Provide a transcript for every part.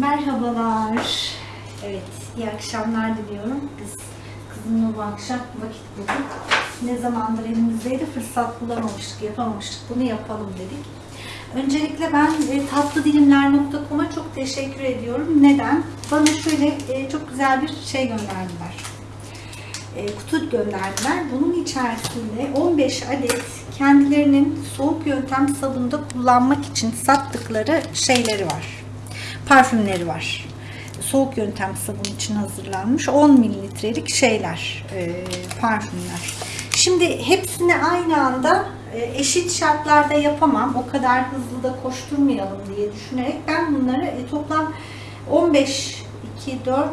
Merhabalar. Evet, iyi akşamlar diliyorum. Biz kızımla bu akşam vakit bulduk. Ne zamandır elimizdeydi, fırsat bulamamıştık, yapamamıştık. Bunu yapalım dedik. Öncelikle ben e, tatlıdilimler.com'a çok teşekkür ediyorum. Neden? Bana şöyle e, çok güzel bir şey gönderdiler. E, kutu gönderdiler. Bunun içerisinde 15 adet kendilerinin soğuk yöntem sabunda kullanmak için sattıkları şeyleri var parfümleri var. Soğuk yöntem sabun için hazırlanmış 10 mililitrelik şeyler, e, parfümler. Şimdi hepsini aynı anda e, eşit şartlarda yapamam. O kadar hızlı da koşturmayalım diye düşünerek ben bunları e, toplam 15, 2, 4,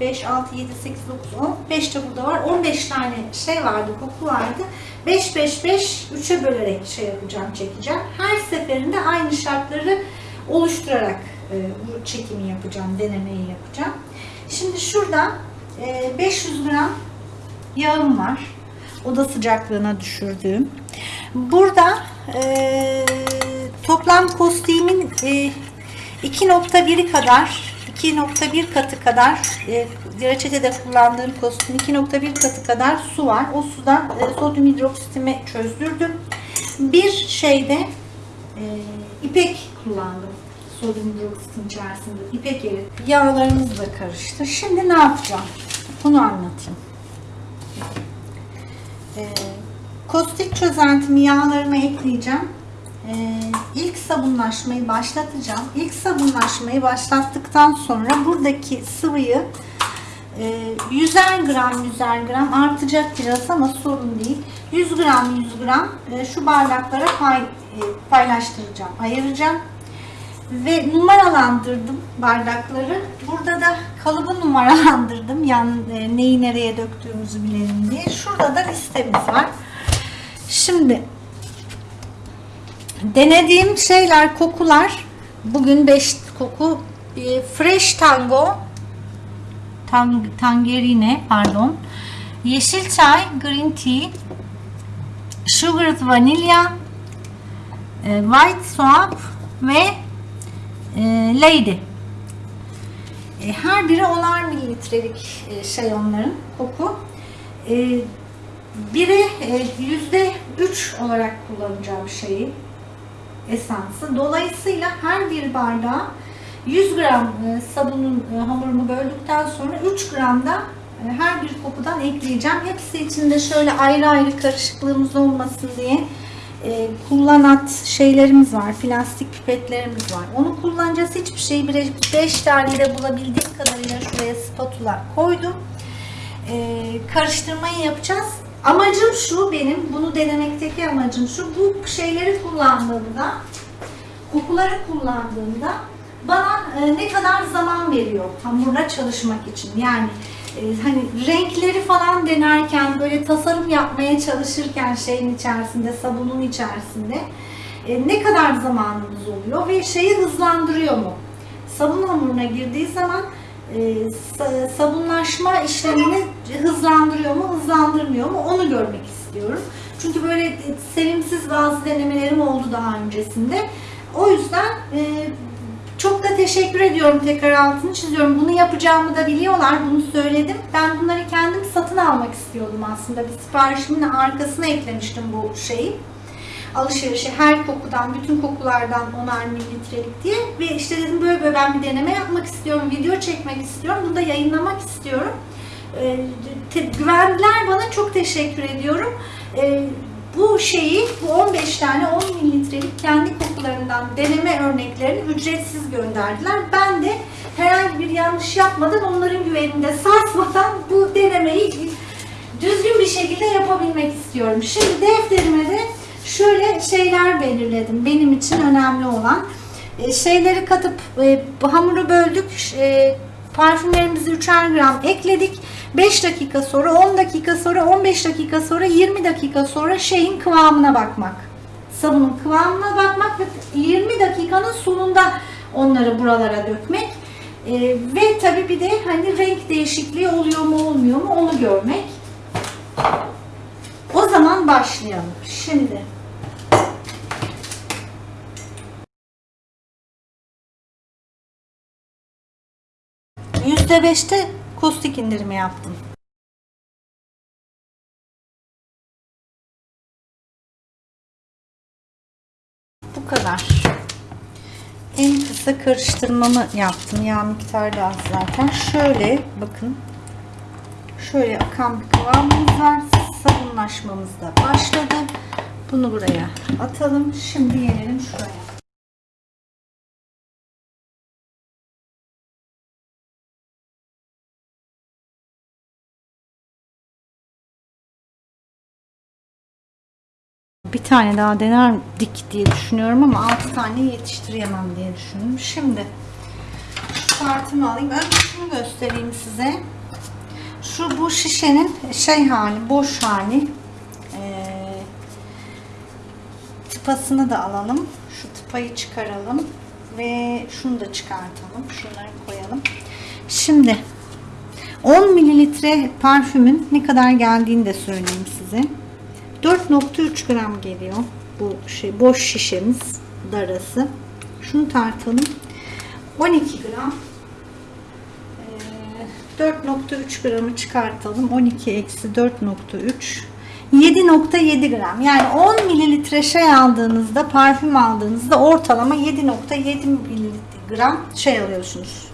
5, 6, 7, 8, 9, 10, 5 de burada var. 15 tane şey vardı, koku vardı. 5, 5, 5, 3'e bölerek şey yapacağım, çekeceğim. Her seferinde aynı şartları oluşturarak bu çekimi yapacağım, denemeyi yapacağım. Şimdi şurada e, 500 gram yağım var. Oda sıcaklığına düşürdüğüm. Burada e, toplam kostiğimin e, 2.1'i kadar 2.1 katı kadar e, reçetede kullandığım kostüm 2.1 katı kadar su var. O sudan e, sodyum hidroksitimi çözdürdüm. Bir şeyde e, ipek kullandım hidroksitin içerisinde ipek erit. Yağlarımız da karıştı. Şimdi ne yapacağım? Bunu anlatayım. Ee, kostik çözeltimi yağlarıma ekleyeceğim. Ee, ilk sabunlaşmayı başlatacağım. İlk sabunlaşmayı başlattıktan sonra buradaki sıvıyı e, 100'er gram 100'er gram artacak biraz ama sorun değil. 100 gram 100 gram e, şu bardaklara pay, e, paylaştıracağım, ayıracağım ve numaralandırdım bardakları. Burada da kalıbı numaralandırdım. Yan e, neyi nereye döktüğümüzü bilelim diye. Şurada da listemiz var. Şimdi denediğim şeyler, kokular. Bugün 5 koku e, Fresh Tango tang, Tangerine pardon. Yeşil çay, green tea, sugared vanilya, e, white soap ve Lady. E, her biri 10'ar mililitrelik e, şey onların koku. E, biri yüzde 3 olarak kullanacağım şeyi esansı. Dolayısıyla her bir bardağa 100 gram sabunun hamurunu böldükten sonra 3 gram da her bir kokudan ekleyeceğim. Hepsi içinde şöyle ayrı ayrı karışıklığımız olmasın diye e, kullanat şeylerimiz var. Plastik pipetlerimiz var. Onu kullanacağız. Hiçbir şeyi 5 tane de bulabildiğim kadarıyla şuraya spatula koydum. E, karıştırmayı yapacağız. Amacım şu benim. Bunu denemekteki amacım şu. Bu şeyleri kullandığımda kokuları kullandığımda bana e, ne kadar zaman veriyor hamurla çalışmak için. Yani hani renkleri falan denerken böyle tasarım yapmaya çalışırken şeyin içerisinde sabunun içerisinde e, ne kadar zamanımız oluyor ve şeyi hızlandırıyor mu? Sabun hamuruna girdiği zaman e, sabunlaşma işlemini hızlandırıyor mu, hızlandırmıyor mu onu görmek istiyorum. Çünkü böyle sevimsiz bazı denemelerim oldu daha öncesinde. O yüzden çok da teşekkür ediyorum tekrar altını çiziyorum. Bunu yapacağımı da biliyorlar. Bunu söyledim. Ben bunları kendim satın almak istiyordum aslında. Bir siparişimin arkasına eklemiştim bu şeyi. Alışverişi her kokudan, bütün kokulardan 10'ar mililitrelik diye. Ve işte dedim böyle böyle ben bir deneme yapmak istiyorum. Video çekmek istiyorum. Bunu da yayınlamak istiyorum. Ee, güvendiler bana. Çok teşekkür ediyorum. Ee, bu şeyi, bu 15 tane 10 mililitrelik kendi kokularından deneme örneklerini ücretsiz gönderdiler. Ben de herhangi bir yanlış yapmadan onların güveninde sarsmadan bu denemeyi düzgün bir şekilde yapabilmek istiyorum. Şimdi defterime de şöyle şeyler belirledim. Benim için önemli olan. E, şeyleri katıp e, hamuru böldük. E, parfümlerimizi 3'er gram ekledik 5 dakika sonra, 10 dakika sonra, 15 dakika sonra, 20 dakika sonra şeyin kıvamına bakmak. Sabunun kıvamına bakmak ve 20 dakikanın sonunda onları buralara dökmek. Ee, ve tabi bir de hani renk değişikliği oluyor mu olmuyor mu onu görmek. O zaman başlayalım. Şimdi %5'te kostik indirimi yaptım. Bu kadar. En kısa karıştırmamı yaptım. Yağ miktarı da az zaten. Şöyle bakın. Şöyle akan bir kıvamımız var. Sabunlaşmamız da başladı. Bunu buraya atalım. Şimdi gelelim şuraya. Bir tane daha denerdik diye düşünüyorum ama 6 tane yetiştiremem diye düşündüm. Şimdi şu kartımı alayım. Önce şunu göstereyim size. Şu bu şişenin şey hali, boş hali. Ee, tıpasını da alalım. Şu tıpayı çıkaralım ve şunu da çıkartalım. Şunları koyalım. Şimdi 10 mililitre parfümün ne kadar geldiğini de söyleyeyim size. 4.3 gram geliyor bu şey boş şişemiz darası. Şunu tartalım. 12 gram. Ee, 4.3 gramı çıkartalım. 12 eksi 4.3 7.7 gram. Yani 10 mililitre şey aldığınızda, parfüm aldığınızda ortalama 7.7 miligram şey alıyorsunuz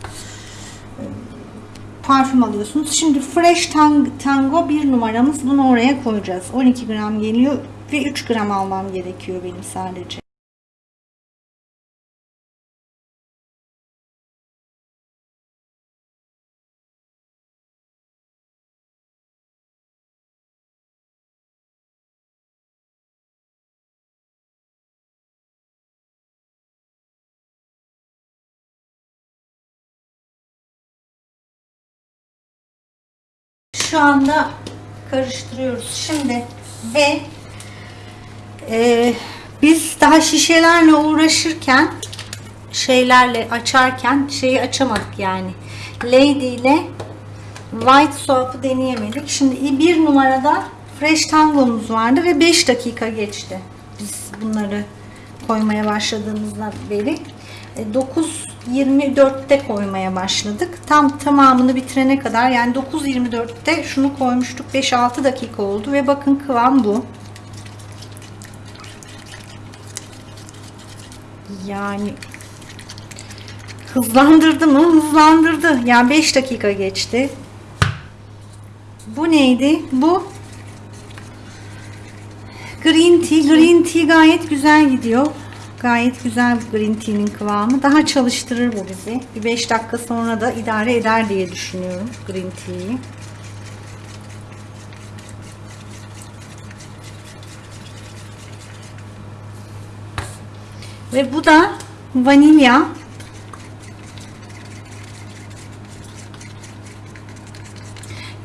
parfüm alıyorsunuz. Şimdi Fresh Tango bir numaramız. Bunu oraya koyacağız. 12 gram geliyor ve 3 gram almam gerekiyor benim sadece. Şu anda karıştırıyoruz. Şimdi ve e, biz daha şişelerle uğraşırken şeylerle açarken şeyi açamadık yani. Lady ile White Soap'ı deneyemedik. Şimdi bir numarada Fresh Tango'muz vardı ve 5 dakika geçti. Biz bunları koymaya başladığımızdan beri. 9.24'te e, koymaya başladık. Tam tamamını bitirene kadar yani 9.24'te şunu koymuştuk. 5-6 dakika oldu ve bakın kıvam bu. Yani hızlandırdı mı? Hızlandırdı. Yani 5 dakika geçti. Bu neydi? Bu green tea. Green tea gayet güzel gidiyor. Gayet güzel green tea'nin kıvamı. Daha çalıştırır bu bizi. Bir 5 dakika sonra da idare eder diye düşünüyorum green tea'yi. Ve bu da vanilya.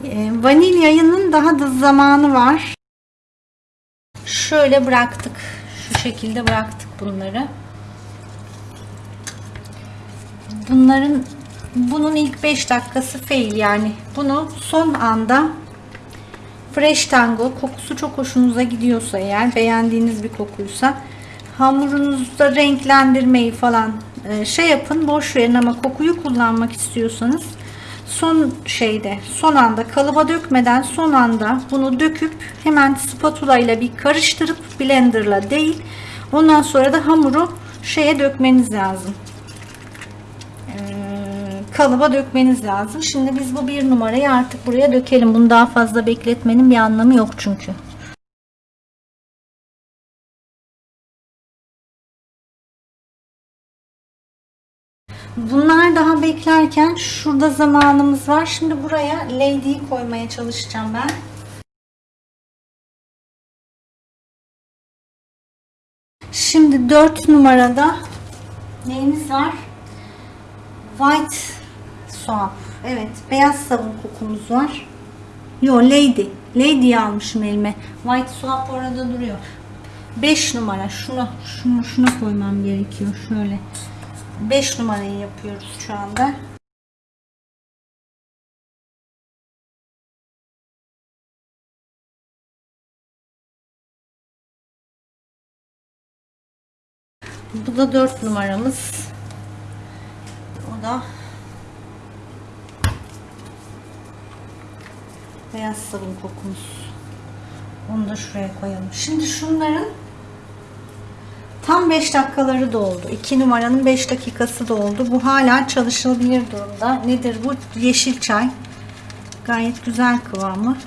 Ee, vanilyanın daha da zamanı var. Şöyle bıraktık. Şu şekilde bıraktık bunları. Bunların bunun ilk 5 dakikası fail yani. Bunu son anda Fresh Tango kokusu çok hoşunuza gidiyorsa eğer beğendiğiniz bir kokuysa hamurunuzda renklendirmeyi falan e, şey yapın boş verin ama kokuyu kullanmak istiyorsanız son şeyde son anda kalıba dökmeden son anda bunu döküp hemen spatula ile bir karıştırıp blenderla değil ondan sonra da hamuru şeye dökmeniz lazım. Ee, kalıba dökmeniz lazım. Şimdi biz bu bir numarayı artık buraya dökelim. Bunu daha fazla bekletmenin bir anlamı yok çünkü beklerken şurada zamanımız var. Şimdi buraya Lady'yi koymaya çalışacağım ben. Şimdi 4 numarada neyimiz var? White soap. Evet, beyaz sabun kokumuz var. Yo, Lady. Lady almışım elime. White soap orada duruyor. 5 numara. Şunu, şunu, şuna koymam gerekiyor. Şöyle. 5 numarayı yapıyoruz şu anda. Bu da 4 numaramız. O da beyaz sabun kokumuz. Onu da şuraya koyalım. Şimdi şunların tam 5 dakikaları doldu. 2 numaranın 5 dakikası doldu. Bu hala çalışılabilir durumda. Nedir bu? Yeşil çay. Gayet güzel kıvamı.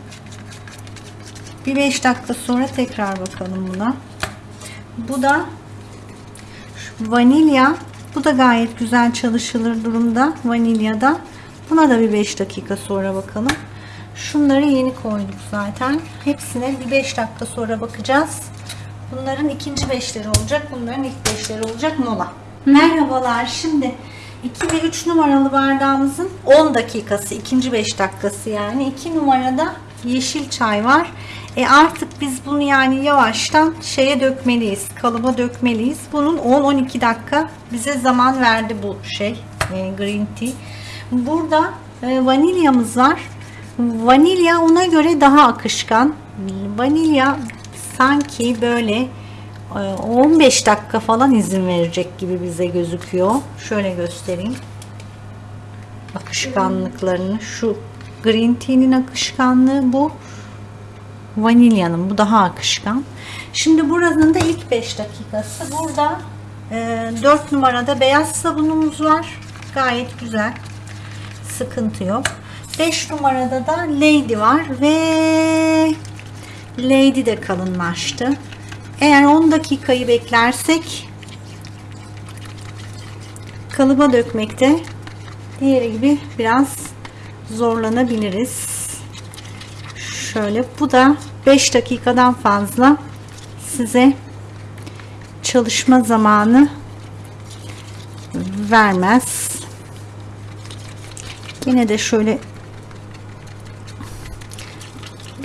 Bir 5 dakika sonra tekrar bakalım buna. Bu da vanilya. Bu da gayet güzel çalışılır durumda. Vanilyada. Buna da bir 5 dakika sonra bakalım. Şunları yeni koyduk zaten. Hepsine bir 5 dakika sonra bakacağız. Bunların ikinci beşleri olacak. Bunların ilk beşleri olacak mola. Merhabalar. Şimdi 2 ve 3 numaralı bardağımızın 10 dakikası. ikinci 5 dakikası yani. 2 numarada yeşil çay var. E artık biz bunu yani yavaştan şeye dökmeliyiz. Kalıba dökmeliyiz. Bunun 10-12 dakika bize zaman verdi bu şey. E, green tea. Burada e, vanilyamız var. Vanilya ona göre daha akışkan. Vanilya sanki böyle e, 15 dakika falan izin verecek gibi bize gözüküyor. Şöyle göstereyim. Akışkanlıklarını. Şu green tea'nin akışkanlığı bu. Vanilyanın bu daha akışkan. Şimdi buranın da ilk 5 dakikası. Burada e, 4 numarada beyaz sabunumuz var. Gayet güzel. Sıkıntı yok. 5 numarada da Lady var ve Lady de kalınlaştı. Eğer 10 dakikayı beklersek kalıba dökmekte diğeri gibi biraz zorlanabiliriz. Şöyle bu da 5 dakikadan fazla size çalışma zamanı vermez. Yine de şöyle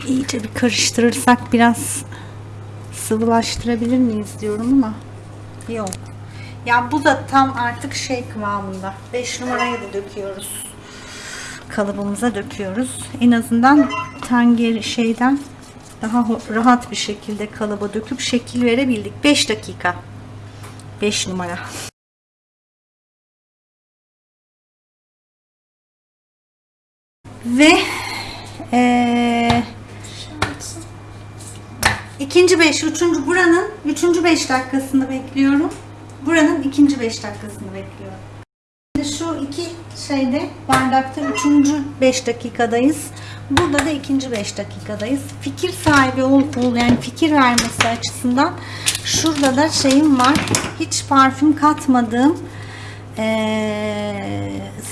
iyice bir karıştırırsak biraz sıvılaştırabilir miyiz diyorum ama yok. Ya bu da tam artık şey kıvamında. 5 numarayı da döküyoruz. Kalıbımıza döküyoruz. En azından tanger şeyden daha rahat bir şekilde kalıba döküp şekil verebildik. 5 dakika. 5 numara. Ve ee, ikinci beş, üçüncü buranın üçüncü beş dakikasını bekliyorum. Buranın ikinci beş dakikasını bekliyorum. Şimdi şu iki şeyde bardakta üçüncü beş dakikadayız. Burada da ikinci beş dakikadayız. Fikir sahibi ol, ol yani fikir vermesi açısından şurada da şeyim var. Hiç parfüm katmadığım ee,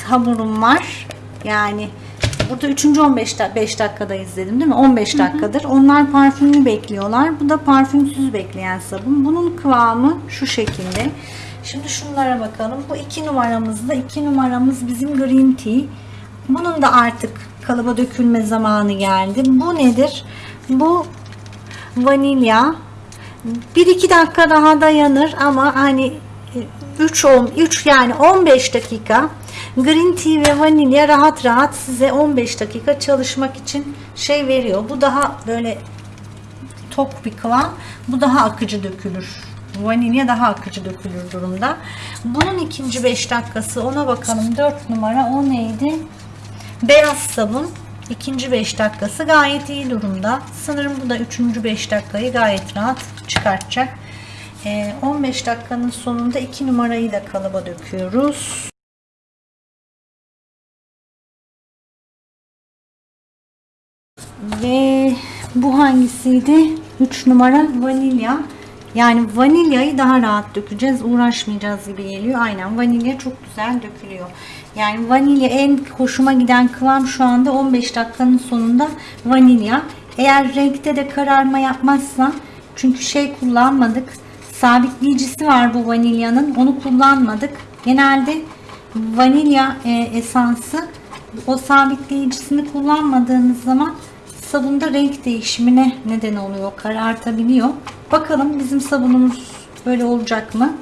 hamurum var. Yani Burada 3. 15 5 dakikadayız dedim değil mi? 15 dakikadır. Onlar parfümlü bekliyorlar. Bu da parfümsüz bekleyen sabun. Bunun kıvamı şu şekilde. Şimdi şunlara bakalım. Bu 2 numaramızda 2 numaramız bizim green tea. Bunun da artık kalıba dökülme zamanı geldi. Bu nedir? Bu vanilya. 1-2 dakika daha dayanır ama hani 3 3 yani 15 dakika green tea ve vanilya rahat rahat size 15 dakika çalışmak için şey veriyor. Bu daha böyle tok bir kıvam. Bu daha akıcı dökülür. Vanilya daha akıcı dökülür durumda. Bunun ikinci 5 dakikası ona bakalım. 4 numara o neydi? Beyaz sabun. ikinci 5 dakikası gayet iyi durumda. Sanırım bu da üçüncü 5 dakikayı gayet rahat çıkartacak. 15 ee, dakikanın sonunda 2 numarayı da kalıba döküyoruz. Bu hangisiydi? 3 numara vanilya. Yani vanilyayı daha rahat dökeceğiz. Uğraşmayacağız gibi geliyor. Aynen vanilya çok güzel dökülüyor. Yani vanilya en hoşuma giden kıvam şu anda 15 dakikanın sonunda vanilya. Eğer renkte de kararma yapmazsa çünkü şey kullanmadık. Sabitleyicisi var bu vanilyanın. Onu kullanmadık. Genelde vanilya e, esansı o sabitleyicisini kullanmadığınız zaman sabunda renk değişimine neden oluyor. Karartabiliyor. Bakalım bizim sabunumuz böyle olacak mı?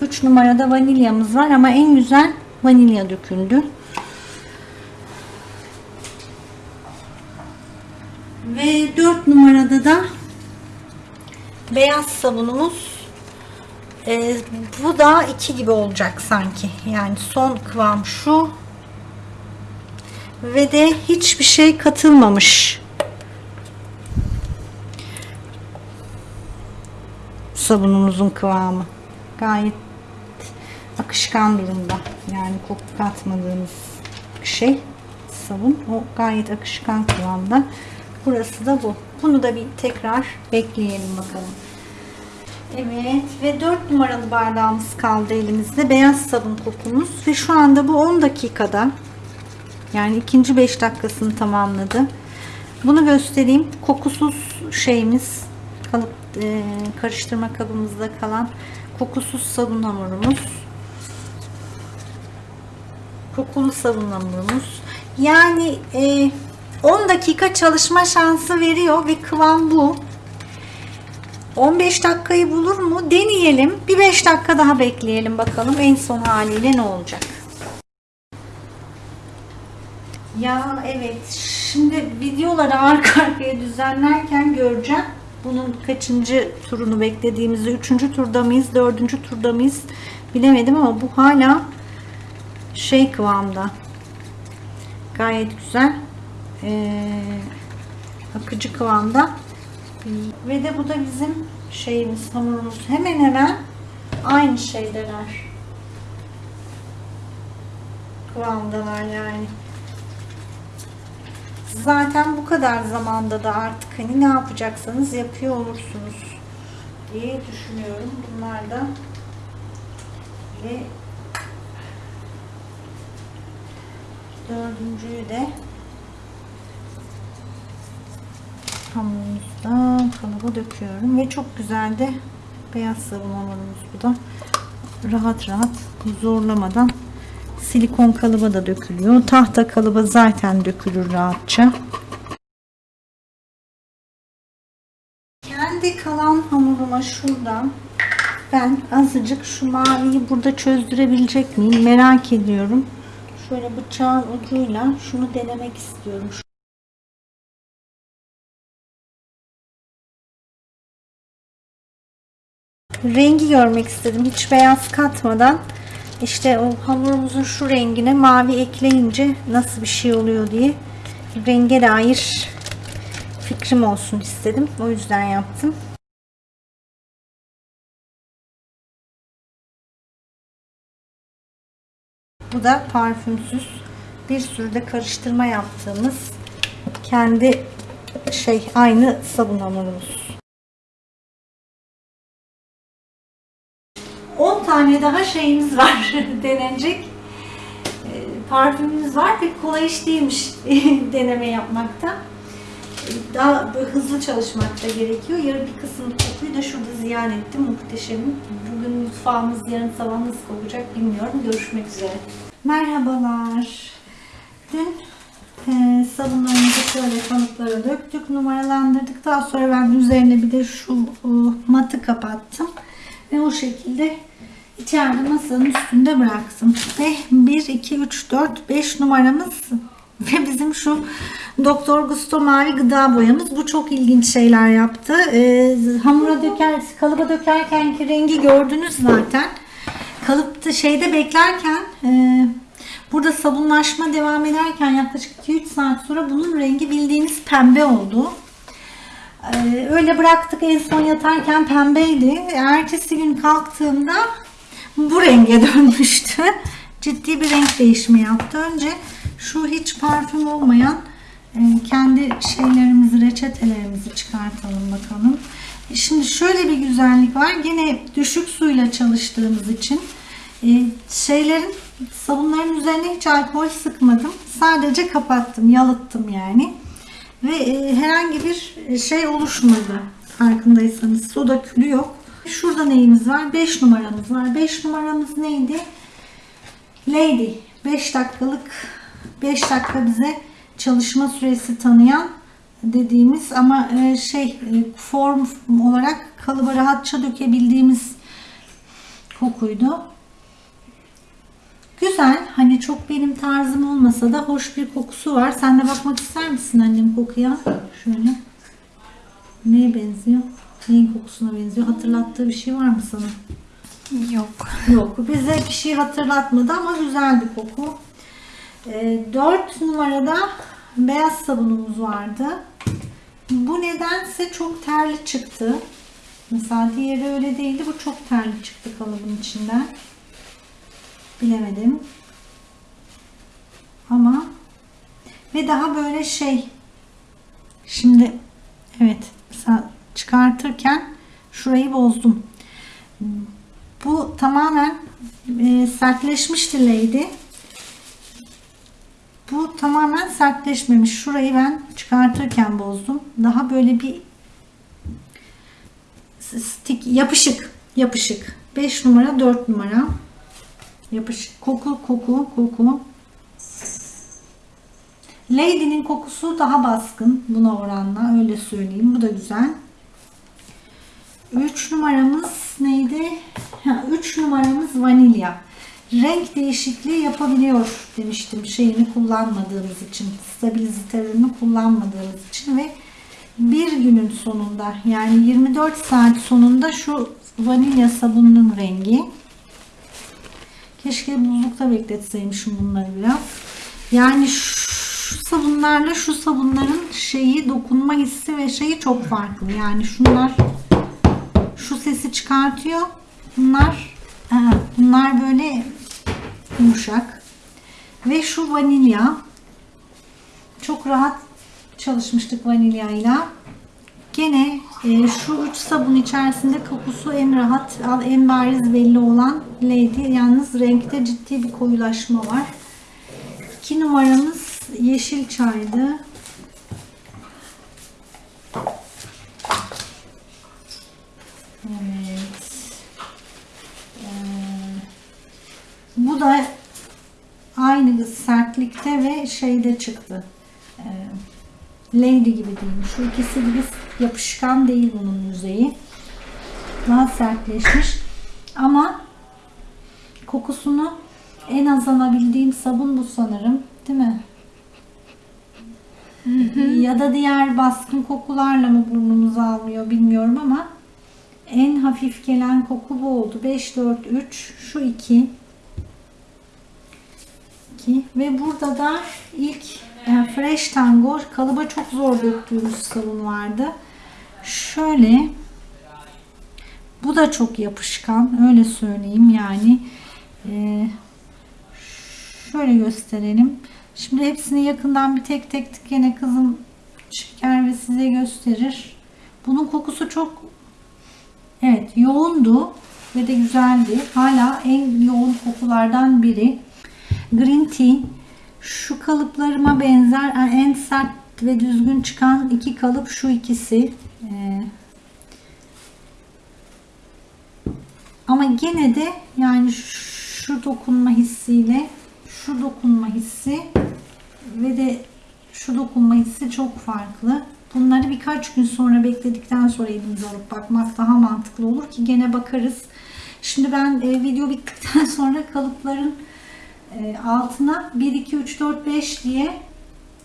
3 numarada vanilyamız var ama en güzel vanilya döküldü. Ve 4 numarada da beyaz sabunumuz ee, bu da 2 gibi olacak sanki. Yani son kıvam şu ve de hiçbir şey katılmamış. Sabunumuzun kıvamı gayet akışkan durumda. Yani koku katmadığımız şey sabun. O gayet akışkan kıvamda. Burası da bu. Bunu da bir tekrar bekleyelim bakalım. Evet ve 4 numaralı bardağımız kaldı elimizde. Beyaz sabun kokumuz. Ve şu anda bu 10 dakikada yani ikinci 5 dakikasını tamamladı. Bunu göstereyim. Kokusuz şeyimiz kalıp e, karıştırma kabımızda kalan kokusuz sabun hamurumuz. Kokulu sabun hamurumuz. Yani e, 10 dakika çalışma şansı veriyor ve kıvam bu. 15 dakikayı bulur mu? Deneyelim. Bir 5 dakika daha bekleyelim bakalım en son haliyle ne olacak. Ya evet. Şimdi videoları arka arkaya düzenlerken göreceğim. Bunun kaçıncı turunu beklediğimizi, üçüncü turda mıyız, dördüncü turda mıyız bilemedim ama bu hala şey kıvamda. Gayet güzel. Ee, akıcı kıvamda. Ve de bu da bizim şeyimiz, hamurumuz. Hemen hemen aynı şeydeler. Kıvamdalar yani. Zaten bu kadar zamanda da artık hani ne yapacaksanız yapıyor olursunuz diye düşünüyorum. Bunlar da ve dördüncüyü de hamurumuzda kalıba döküyorum ve çok güzel de beyaz sabun hamurumuz bu da rahat rahat zorlamadan silikon kalıba da dökülüyor. Tahta kalıba zaten dökülür rahatça. Kendi kalan hamuruma şuradan ben azıcık şu maviyi burada çözdürebilecek miyim? Merak ediyorum. Şöyle bıçağın ucuyla şunu denemek istiyorum. Rengi görmek istedim. Hiç beyaz katmadan işte o hamurumuzun şu rengine mavi ekleyince nasıl bir şey oluyor diye renge dair fikrim olsun istedim. O yüzden yaptım. Bu da parfümsüz. Bir sürü de karıştırma yaptığımız kendi şey aynı sabun hamurumuz. 10 tane daha şeyimiz var denenecek. E, parfümümüz var ve kolay iş değilmiş deneme yapmakta. Daha hızlı çalışmak da gerekiyor. Yarın bir kısım kokuyu da şurada ziyan ettim. Muhteşem. Bugün mutfağımız yarın sabah nasıl kokacak bilmiyorum. Görüşmek üzere. Merhabalar. Dün e, sabunlarımızı şöyle kanıtlara döktük. Numaralandırdık. Daha sonra ben üzerine bir de şu e, matı kapattım. Ve o şekilde içeride masanın üstünde bıraktım. Ve 1, 2, 3, 4, 5 numaramız ve bizim şu Doktor Gusto mavi gıda boyamız. Bu çok ilginç şeyler yaptı. Ee, hamura döker, kalıba dökerken ki rengi gördünüz zaten. Kalıpta şeyde beklerken e, burada sabunlaşma devam ederken yaklaşık 2-3 saat sonra bunun rengi bildiğiniz pembe oldu. Ee, öyle bıraktık en son yatarken pembeydi. Ertesi gün kalktığımda bu renge dönmüştü. Ciddi bir renk değişimi yaptı. Önce şu hiç parfüm olmayan e, kendi şeylerimizi, reçetelerimizi çıkartalım bakalım. Şimdi şöyle bir güzellik var. Yine düşük suyla çalıştığımız için e, şeylerin sabunların üzerine hiç alkol sıkmadım. Sadece kapattım, yalıttım yani ve e, herhangi bir şey oluşmadı. Farkındaysanız soda külü yok. Şurada neyimiz var? 5 numaramız var. 5 numaramız neydi? Lady. 5 dakikalık 5 dakika bize çalışma süresi tanıyan dediğimiz ama e, şey e, form olarak kalıba rahatça dökebildiğimiz kokuydu. Güzel. Hani çok benim tarzım olmasa da hoş bir kokusu var. Sen de bakmak ister misin annem kokuya? Şöyle. Neye benziyor? Neyin kokusuna benziyor? Hatırlattığı bir şey var mı sana? Yok. Yok. Bize bir şey hatırlatmadı ama güzel bir koku. 4 numarada beyaz sabunumuz vardı. Bu nedense çok terli çıktı. Mesela diğeri öyle değildi. Bu çok terli çıktı kalıbın içinden. Bilemedim. Ama ve daha böyle şey şimdi evet çıkartırken şurayı bozdum. Bu tamamen e, sertleşmişti Lady. Bu tamamen sertleşmemiş. Şurayı ben çıkartırken bozdum. Daha böyle bir stick yapışık yapışık 5 numara 4 numara yapışık koku koku koku. Lady'nin kokusu daha baskın buna oranla öyle söyleyeyim. Bu da güzel. 3 numaramız neydi? 3 numaramız vanilya. Renk değişikliği yapabiliyor demiştim şeyini kullanmadığımız için stabilizatörünü kullanmadığımız için ve bir günün sonunda yani 24 saat sonunda şu vanilya sabununun rengi keşke buzlukta bekletseymişim bunları biraz yani şu sabunlarla şu sabunların şeyi dokunma hissi ve şeyi çok farklı. Yani şunlar şu sesi çıkartıyor. Bunlar bunlar böyle yumuşak. Ve şu vanilya. Çok rahat çalışmıştık vanilyayla. Gene e, şu üç sabun içerisinde kokusu en rahat, en bariz belli olan Lady. Yalnız renkte ciddi bir koyulaşma var. İki numaramız yeşil çaydı. Evet. Ee, bu da aynı sertlikte ve şeyde çıktı. Ee, Lady gibi diyeyim. Şu ikisi gibi yapışkan değil bunun yüzeyi. Daha sertleşmiş. Ama kokusunu en az alabildiğim sabun bu sanırım. Değil mi? Hı hı. Ya da diğer baskın kokularla mı burnumuzu almıyor bilmiyorum ama en hafif gelen koku bu oldu. 5, 4, 3, şu 2. 2. Ve burada da ilk yani Fresh Tango kalıba çok zor döktüğümüz sabun vardı. Şöyle bu da çok yapışkan öyle söyleyeyim yani ee, şöyle gösterelim. Şimdi hepsini yakından bir tek tek gene kızım çeker ve size gösterir. Bunun kokusu çok evet yoğundu ve de güzeldi. Hala en yoğun kokulardan biri. Green Tea şu kalıplarıma benzer en sert ve düzgün çıkan iki kalıp şu ikisi. Ee, ama gene de yani şu dokunma hissiyle şu dokunma hissi ve de şu dokunma hissi çok farklı. Bunları birkaç gün sonra bekledikten sonra elimize alıp bakmak daha mantıklı olur ki gene bakarız. Şimdi ben e, video bittikten sonra kalıpların altına 1, 2, 3, 4, 5 diye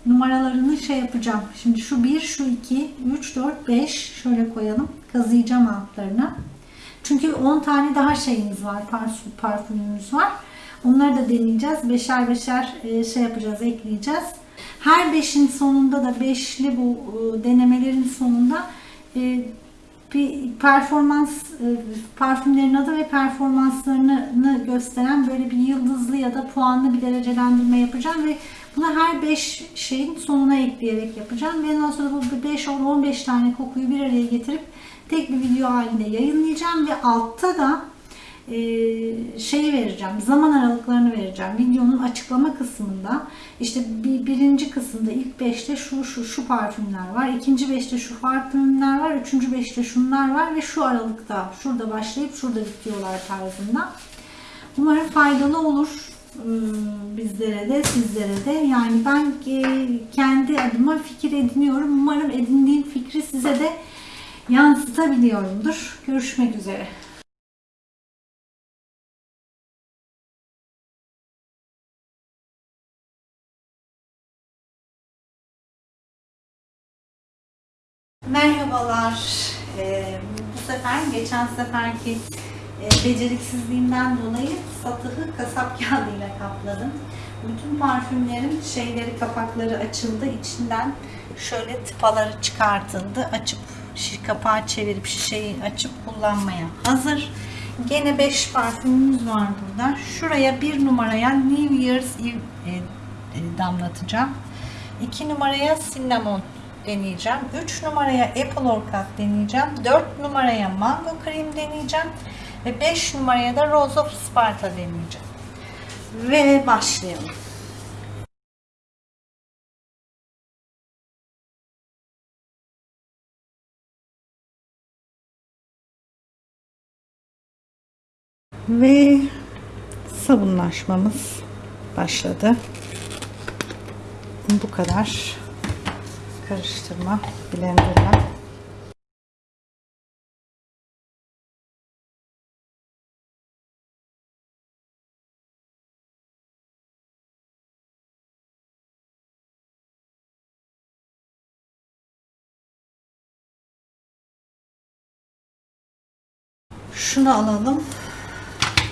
numaralarını şey yapacağım. Şimdi şu 1, şu 2, 3, 4, 5 şöyle koyalım. Kazıyacağım altlarına. Çünkü 10 tane daha şeyimiz var. Parfüm, parfümümüz var. Onları da deneyeceğiz. Beşer beşer e, şey yapacağız, ekleyeceğiz. Her beşin sonunda da beşli bu e, denemelerin sonunda bir performans e, parfümlerin adı ve performanslarını gösteren böyle bir yıldızlı ya da puanlı bir derecelendirme yapacağım ve bunu her 5 şeyin sonuna ekleyerek yapacağım ve ondan sonra bu 5 15 tane kokuyu bir araya getirip tek bir video halinde yayınlayacağım ve altta da şeyi vereceğim, zaman aralıklarını vereceğim. Videonun açıklama kısmında işte bir, birinci kısımda ilk beşte şu şu şu parfümler var, ikinci beşte şu parfümler var, üçüncü beşte şunlar var ve şu aralıkta şurada başlayıp şurada bitiyorlar tarzında. Umarım faydalı olur ıı, bizlere de sizlere de. Yani ben kendi adıma fikir ediniyorum. Umarım edindiğim fikri size de yansıtabiliyorumdur. Görüşmek üzere. Merhabalar. Ee, bu sefer geçen seferki e, beceriksizliğimden dolayı satıhı kasap kağıdıyla kapladım. Bütün parfümlerin şeyleri kapakları açıldı. İçinden şöyle tıpaları çıkartıldı. Açıp şi- kapağı çevirip şişeyi açıp kullanmaya hazır. Gene 5 parfümümüz var burada. Şuraya bir numaraya New Year's Eve e, e, damlatacağım. 2 numaraya cinnamon deneyeceğim. 3 numaraya apple orchid deneyeceğim. 4 numaraya mango cream deneyeceğim. Ve 5 numaraya da rose of Sparta deneyeceğim. Ve başlayalım. Ve sabunlaşmamız başladı. Bu kadar karıştırma blenderla. Şunu alalım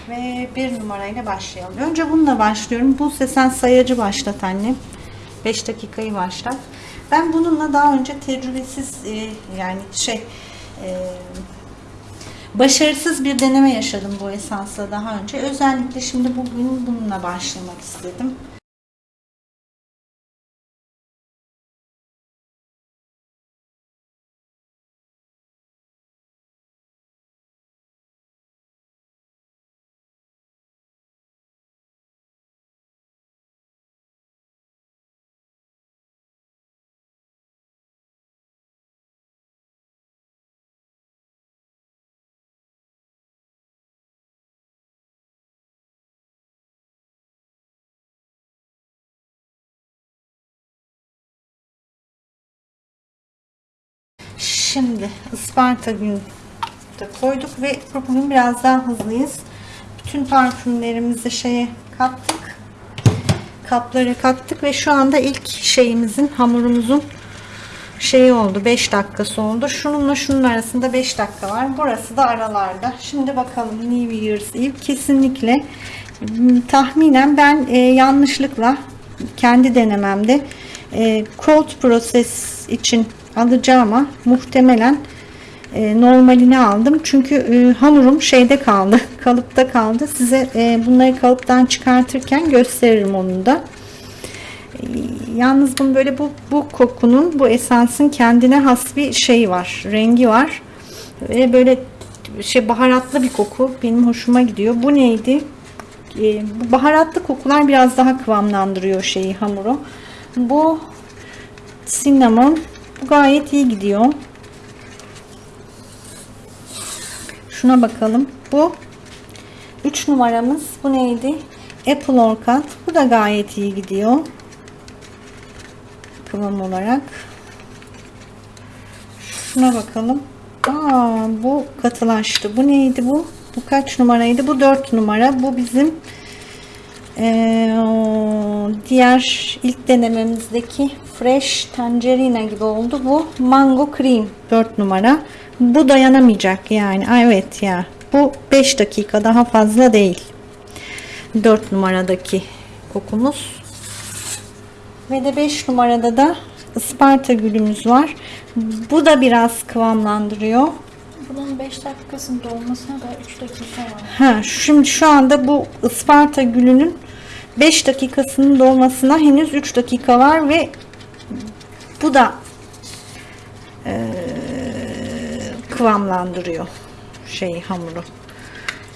ve bir numarayla başlayalım. Önce bununla başlıyorum. Bu sen sayacı başlat annem. 5 dakikayı başlat. Ben bununla daha önce tecrübesiz e, yani şey e, başarısız bir deneme yaşadım bu esansla daha önce. Özellikle şimdi bugün bununla başlamak istedim. Şimdi Isparta günü de koyduk ve bugün biraz daha hızlıyız. Bütün parfümlerimizi şeye kattık. Kaplara kattık ve şu anda ilk şeyimizin hamurumuzun şeyi oldu 5 dakikası oldu. Şununla şunun arasında 5 dakika var. Burası da aralarda. Şimdi bakalım New Year's Eve kesinlikle m, tahminen ben e, yanlışlıkla kendi denememde e, cold process için alacağıma muhtemelen e, normalini aldım. Çünkü e, hamurum şeyde kaldı. Kalıpta kaldı. Size e, bunları kalıptan çıkartırken gösteririm onu da. E, Yalnız bunun böyle bu, bu kokunun, bu esansın kendine has bir şey var. Rengi var. Ve böyle şey baharatlı bir koku. Benim hoşuma gidiyor. Bu neydi? E, bu baharatlı kokular biraz daha kıvamlandırıyor şeyi hamuru. Bu cinnamon bu gayet iyi gidiyor. Şuna bakalım. Bu 3 numaramız. Bu neydi? Apple Orchid. Bu da gayet iyi gidiyor. Kıvam olarak. Şuna bakalım. Aa, bu katılaştı. Bu neydi bu? Bu kaç numaraydı? Bu 4 numara. Bu bizim ee, diğer ilk denememizdeki fresh tangerina gibi oldu. Bu mango cream 4 numara. Bu dayanamayacak yani. Evet ya. Bu 5 dakika daha fazla değil. 4 numaradaki kokumuz. Ve de 5 numarada da Isparta gülümüz var. Bu da biraz kıvamlandırıyor. Bunun 5 dakikasının dolmasına da 3 dakika var. Ha, şimdi şu anda bu Isparta gülünün 5 dakikasının dolmasına henüz 3 dakika var ve bu da eee, kıvamlandırıyor şey hamuru.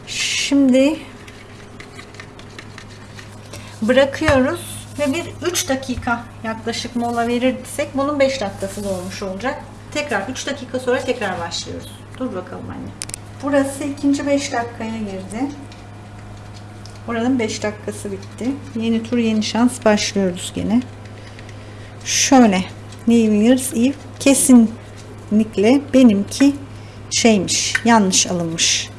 Şimdi bırakıyoruz ve bir 3 dakika yaklaşık mola verirsek bunun 5 dakikası dolmuş olacak. Tekrar 3 dakika sonra tekrar başlıyoruz. Dur bakalım anne. Burası ikinci 5 dakikaya girdi. Oranın 5 dakikası bitti. Yeni tur yeni şans başlıyoruz gene. Şöyle New Year's Eve kesinlikle benimki şeymiş yanlış alınmış.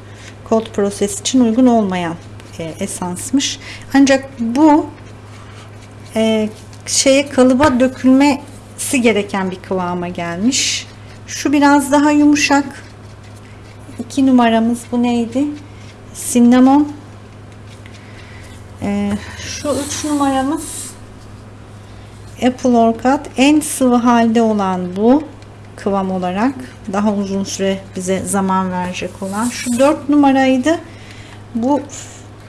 Cold Process için uygun olmayan e, esansmış. Ancak bu e, şeye kalıba dökülmesi gereken bir kıvama gelmiş. Şu biraz daha yumuşak. 2 numaramız bu neydi? Cinnamon. Ee, şu üç numaramız Apple Orchid. En sıvı halde olan bu kıvam olarak. Daha uzun süre bize zaman verecek olan. Şu dört numaraydı. Bu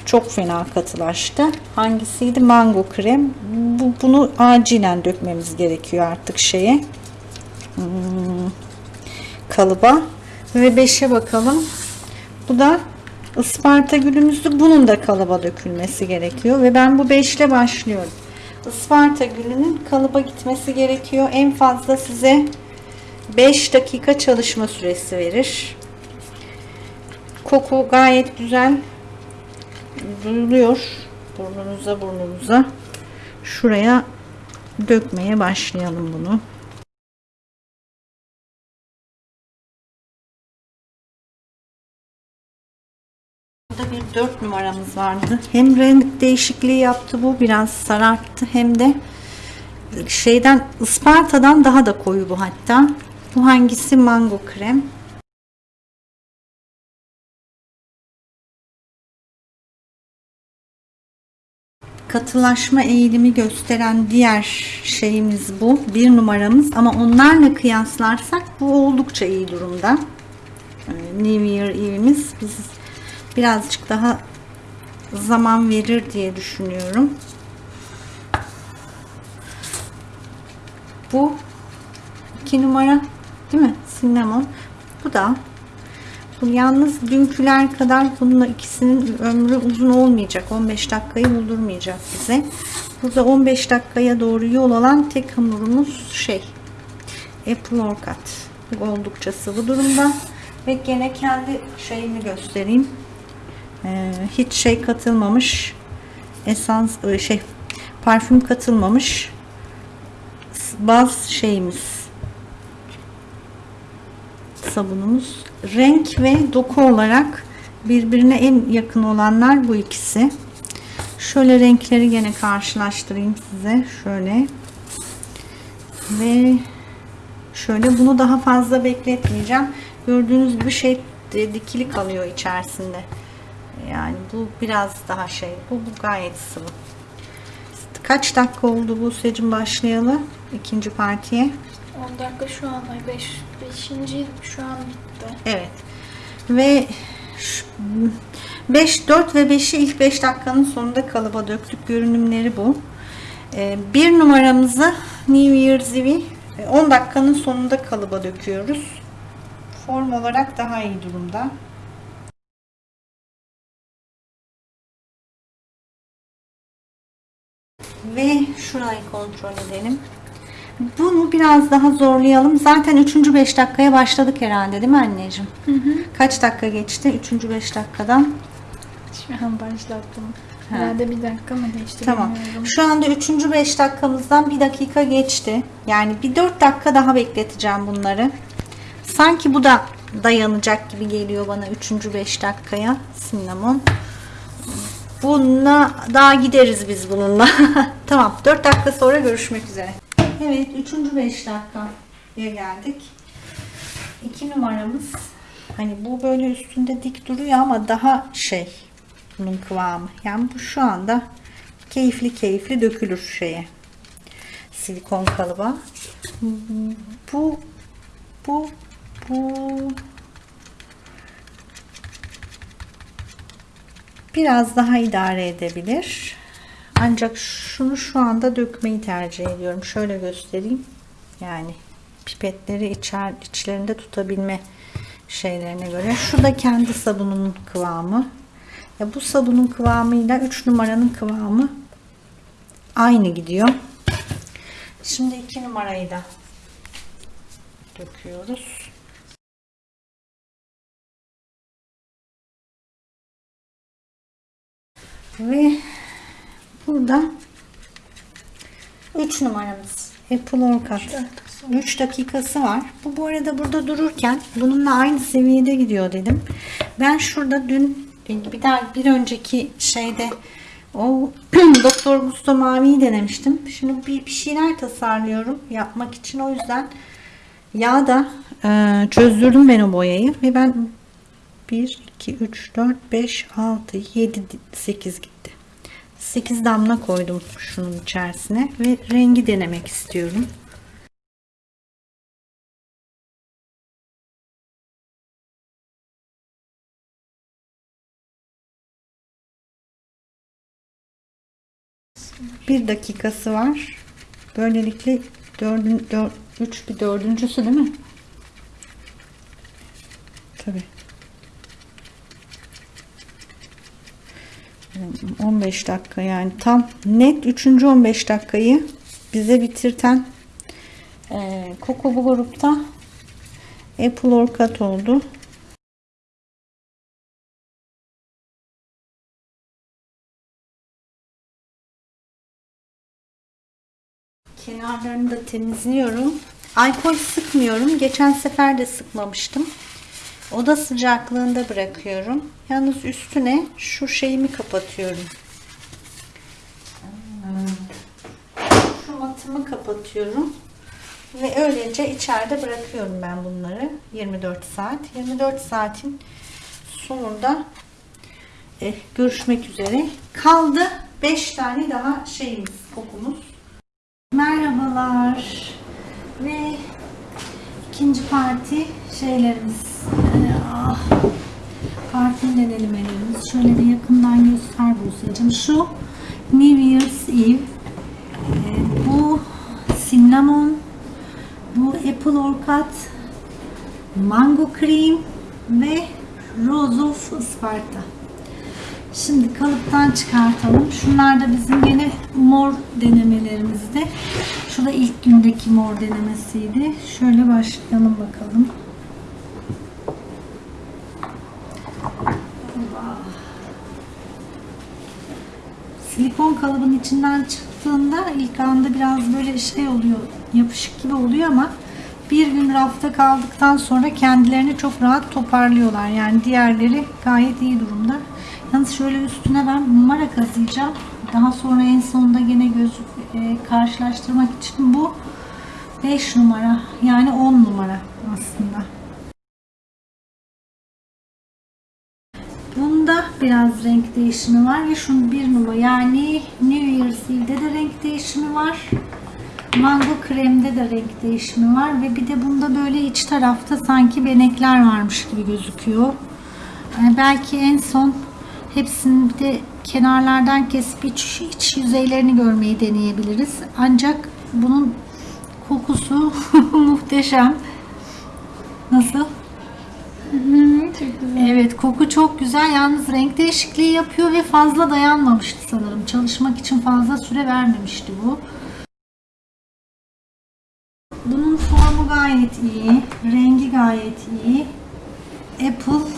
çok fena katılaştı. Hangisiydi? Mango krem. Bu, bunu acilen dökmemiz gerekiyor artık şeye. Hmm, kalıba. Ve 5'e bakalım. Bu da Isparta gülümüzdü. Bunun da kalıba dökülmesi gerekiyor. Ve ben bu 5 ile başlıyorum. Isparta gülünün kalıba gitmesi gerekiyor. En fazla size 5 dakika çalışma süresi verir. Koku gayet güzel duyuluyor. Burnunuza burnunuza. Şuraya dökmeye başlayalım bunu. Bir 4 numaramız vardı. Hem renk değişikliği yaptı bu biraz sararttı hem de şeyden Isparta'dan daha da koyu bu hatta. Bu hangisi? Mango krem. Katılaşma eğilimi gösteren diğer şeyimiz bu. Bir numaramız ama onlarla kıyaslarsak bu oldukça iyi durumda. Ee, New Year Eve'imiz biz birazcık daha zaman verir diye düşünüyorum. Bu iki numara değil mi? Cinnamon. Bu da bu yalnız dünküler kadar bununla ikisinin ömrü uzun olmayacak. 15 dakikayı buldurmayacak bize. Burada 15 dakikaya doğru yol alan tek hamurumuz şey Apple. Bu Oldukça sıvı durumda. Ve gene kendi şeyimi göstereyim. Ee, hiç şey katılmamış. Esans e, şey parfüm katılmamış. Baz şeyimiz sabunumuz. Renk ve doku olarak birbirine en yakın olanlar bu ikisi. Şöyle renkleri gene karşılaştırayım size. Şöyle. Ve şöyle bunu daha fazla bekletmeyeceğim. Gördüğünüz gibi şey e, dikili kalıyor içerisinde. Yani bu biraz daha şey. Bu, bu gayet sıvı. Kaç dakika oldu bu secim başlayalı? ikinci partiye. 10 dakika şu an ay 5 5. şu an bitti. Evet. Ve 5, 4 ve 5'i ilk 5 dakikanın sonunda kalıba döktük. Görünümleri bu. Ee, bir numaramızı New Year's Eve 10 dakikanın sonunda kalıba döküyoruz. Form olarak daha iyi durumda. Ve şurayı kontrol edelim. Bunu biraz daha zorlayalım. Zaten 3. 5 dakikaya başladık herhalde değil mi anneciğim? Hı hı. Kaç dakika geçti? 3. 5 dakikadan. Şu an başlattım. Herhalde bir dakika mı geçti Tamam. bilmiyorum. Şu anda 3. 5 dakikamızdan 1 dakika geçti. Yani bir 4 dakika daha bekleteceğim bunları. Sanki bu da dayanacak gibi geliyor bana 3. 5 dakikaya. Cinnamon. Bununla daha gideriz biz bununla. tamam. 4 dakika sonra görüşmek üzere. Evet. 3. 5 dakikaya geldik. 2 numaramız. Hani bu böyle üstünde dik duruyor ama daha şey bunun kıvamı. Yani bu şu anda keyifli keyifli dökülür şeye. Silikon kalıba. Bu bu bu biraz daha idare edebilir. Ancak şunu şu anda dökmeyi tercih ediyorum. Şöyle göstereyim. Yani pipetleri içer, içlerinde tutabilme şeylerine göre. Şu da kendi sabununun kıvamı. Ya bu sabunun kıvamıyla 3 numaranın kıvamı aynı gidiyor. Şimdi 2 numarayı da döküyoruz. Ve burada 3 numaramız Apple Orchid. 3 dakikası var. Bu bu arada burada dururken bununla aynı seviyede gidiyor dedim. Ben şurada dün bir daha bir önceki şeyde o Doktor Gusto Mavi'yi denemiştim. Şimdi bir, bir şeyler tasarlıyorum yapmak için. O yüzden yağda e, çözdürdüm ben o boyayı ve ben 1, 2, 3, 4, 5, 6, 7, 8 gitti. 8 damla koydum şunun içerisine ve rengi denemek istiyorum. Bir dakikası var. Böylelikle dördün, dör, üç bir dördüncüsü değil mi? Tabii. 15 dakika yani tam net 3. 15 dakikayı bize bitirten e, Coco bu grupta Apple Orkat oldu. Kenarlarını da temizliyorum. Alkol sıkmıyorum. Geçen sefer de sıkmamıştım. Oda sıcaklığında bırakıyorum. Yalnız üstüne şu şeyimi kapatıyorum. Şu matımı kapatıyorum. Ve öylece içeride bırakıyorum ben bunları. 24 saat. 24 saatin sonunda eh, görüşmek üzere. Kaldı 5 tane daha şeyimiz, kokumuz. Merhabalar. Ve ikinci parti şeylerimiz. Ah, parti denelemelerimiz. Şöyle bir yakından göster Buse'cim. Şu New Year's Eve. Ee, bu cinnamon. Bu apple orkat. Mango cream ve Rose of Sparta. Şimdi kalıptan çıkartalım. Şunlar da bizim yine mor denemelerimizdi. Şu da ilk gündeki mor denemesiydi. Şöyle başlayalım bakalım. Silikon kalıbın içinden çıktığında ilk anda biraz böyle şey oluyor, yapışık gibi oluyor ama bir gün rafta kaldıktan sonra kendilerini çok rahat toparlıyorlar. Yani diğerleri gayet iyi durumda. Yalnız şöyle üstüne ben numara kazıyacağım. Daha sonra en sonunda yine göz e, karşılaştırmak için bu 5 numara yani 10 numara aslında. Biraz renk değişimi var ve şunun bir numara yani New Year's Eve'de de renk değişimi var. Mango kremde de renk değişimi var ve bir de bunda böyle iç tarafta sanki benekler varmış gibi gözüküyor. Yani belki en son hepsini bir de kenarlardan kesip iç, iç yüzeylerini görmeyi deneyebiliriz. Ancak bunun kokusu muhteşem. Nasıl? Çok güzel. Evet koku çok güzel. Yalnız renk değişikliği yapıyor ve fazla dayanmamıştı sanırım. Çalışmak için fazla süre vermemişti bu. Bunun formu gayet iyi. Rengi gayet iyi. Apple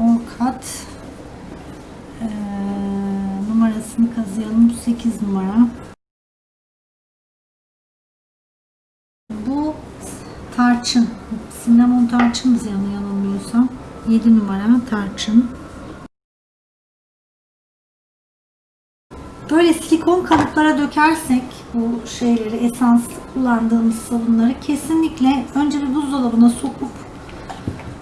Orkat ee, numarasını kazıyalım. 8 numara. Bu tarçın. Cinnamon tarçın biz yanı yanılmıyorsam. 7 numara tarçın. Böyle silikon kalıplara dökersek bu şeyleri, esans kullandığımız sabunları kesinlikle önce bir buzdolabına sokup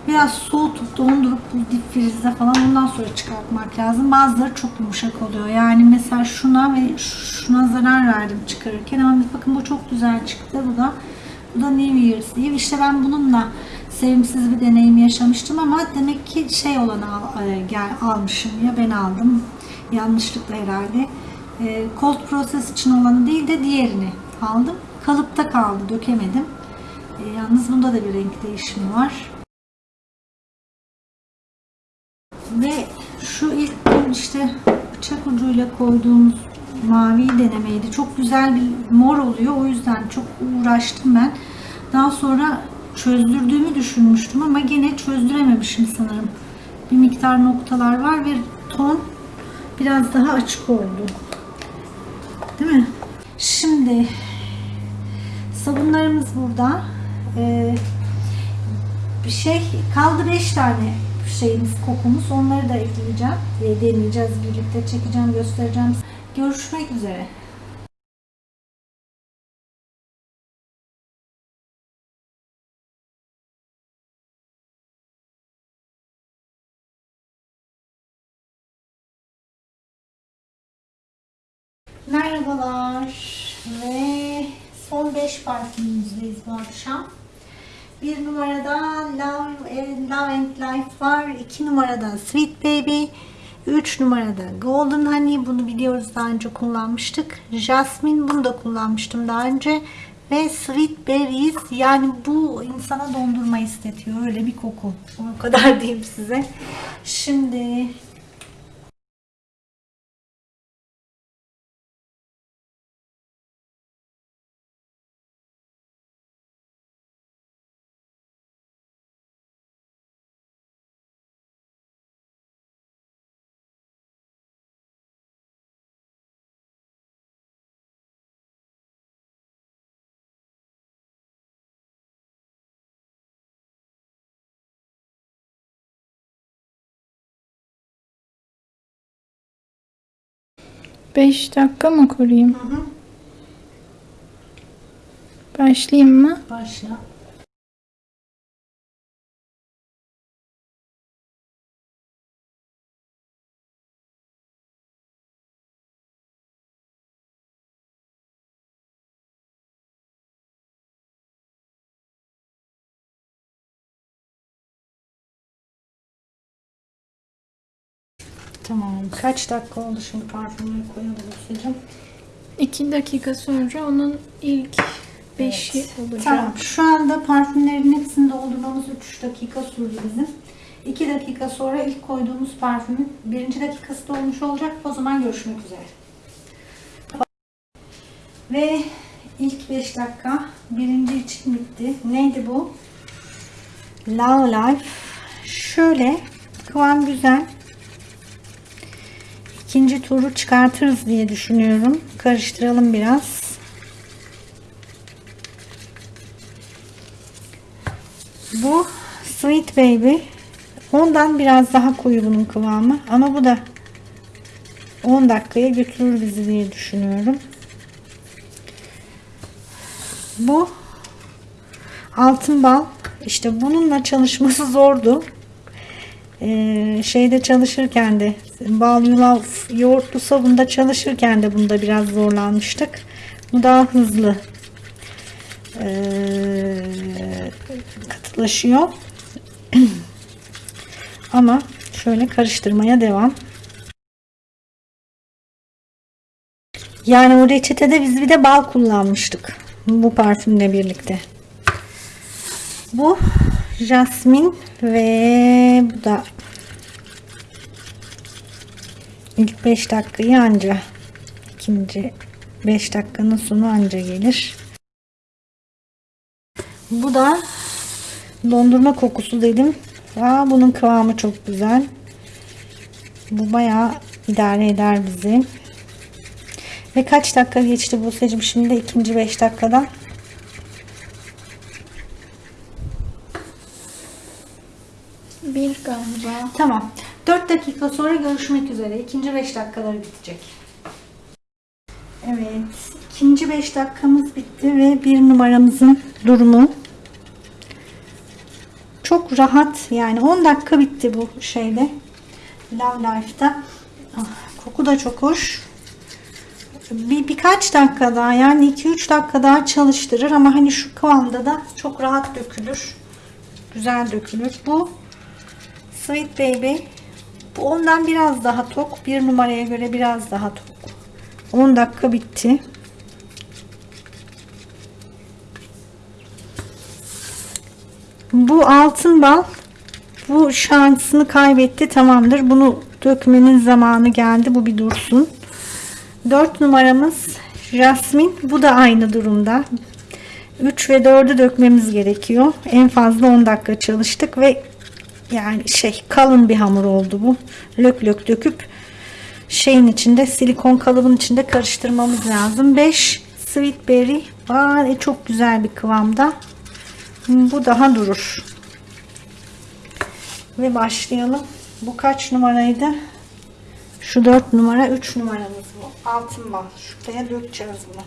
biraz soğutup dondurup bu dip frize falan ondan sonra çıkartmak lazım. Bazıları çok yumuşak oluyor. Yani mesela şuna ve şuna zarar verdim çıkarırken ama bakın bu çok güzel çıktı. Bu da bu da New Year's Eve. İşte ben bununla sevimsiz bir deneyim yaşamıştım ama demek ki şey olanı al, e, gel, almışım ya ben aldım. Yanlışlıkla herhalde. E, cold process için olanı değil de diğerini aldım. Kalıpta kaldı. Dökemedim. E, yalnız bunda da bir renk değişimi var. Ve şu ilk işte bıçak ucuyla koyduğumuz mavi denemeydi. Çok güzel bir mor oluyor. O yüzden çok uğraştım ben. Daha sonra çözdürdüğümü düşünmüştüm ama gene çözdürememişim sanırım. Bir miktar noktalar var ve ton biraz daha açık oldu. Değil mi? Şimdi sabunlarımız burada. Ee, bir şey kaldı 5 tane şeyimiz kokumuz. Onları da ekleyeceğim. E, deneyeceğiz birlikte çekeceğim göstereceğim. Görüşmek üzere. Merhabalar ve son 5 parfümümüzdeyiz bu akşam. Bir numarada Love, Love and Life var. 2 numarada Sweet Baby. 3 numarada Golden Honey. Bunu biliyoruz daha önce kullanmıştık. Jasmine bunu da kullanmıştım daha önce. Ve Sweet Berries yani bu insana dondurma istetiyor. Öyle bir koku. O kadar diyeyim size. Şimdi Beş dakika mı koruyayım? Başlayayım mı? başla. Tamam. Kaç dakika oldu şimdi parfümleri koyalım Hüseyin'cim? İki dakika sonra onun ilk beşi olacak. Tamam. Şu anda parfümlerin hepsini doldurmamız 3 dakika sürdü bizim. 2 dakika sonra ilk koyduğumuz parfümün birinci dakikası dolmuş olacak. O zaman görüşmek üzere. Ve ilk 5 dakika birinci için bitti. Neydi bu? Love Life. Şöyle kıvam güzel. İkinci turu çıkartırız diye düşünüyorum. Karıştıralım biraz. Bu Sweet Baby. Ondan biraz daha koyu bunun kıvamı. Ama bu da 10 dakikaya götürür bizi diye düşünüyorum. Bu altın bal. İşte bununla çalışması zordu. Ee, şeyde çalışırken de bal yulaf yoğurtlu sabunda çalışırken de bunda biraz zorlanmıştık. Bu daha hızlı ee, katılaşıyor. Ama şöyle karıştırmaya devam. Yani o reçetede biz bir de bal kullanmıştık. Bu parfümle birlikte. Bu jasmin ve bu da ilk 5 dakikayı anca ikinci 5 dakikanın sonu anca gelir. Bu da dondurma kokusu dedim. Aa, bunun kıvamı çok güzel. Bu bayağı idare eder bizi. Ve kaç dakika geçti bu seçim şimdi ikinci 5 dakikada. Bir galiba. Tamam. 4 dakika sonra görüşmek üzere. İkinci 5 dakikaları bitecek. Evet. ikinci 5 dakikamız bitti ve bir numaramızın durumu çok rahat yani 10 dakika bitti bu şeyde Love Life'da ah, koku da çok hoş bir birkaç dakika daha yani 2-3 dakika daha çalıştırır ama hani şu kıvamda da çok rahat dökülür güzel dökülür bu Sweet Baby bu ondan biraz daha tok bir numaraya göre biraz daha tok 10 dakika bitti Bu altın bal bu şansını kaybetti tamamdır. Bunu dökmenin zamanı geldi. Bu bir dursun. 4 numaramız Jasmine. Bu da aynı durumda. 3 ve 4'ü dökmemiz gerekiyor. En fazla 10 dakika çalıştık ve yani şey kalın bir hamur oldu bu. Lök lök döküp şeyin içinde silikon kalıbın içinde karıştırmamız lazım. 5 Sweet Berry. Aa, e, çok güzel bir kıvamda. Bu daha durur. Ve başlayalım. Bu kaç numaraydı? Şu 4 numara 3 numaramız bu. Altın bal. Şuraya dökeceğiz bunu.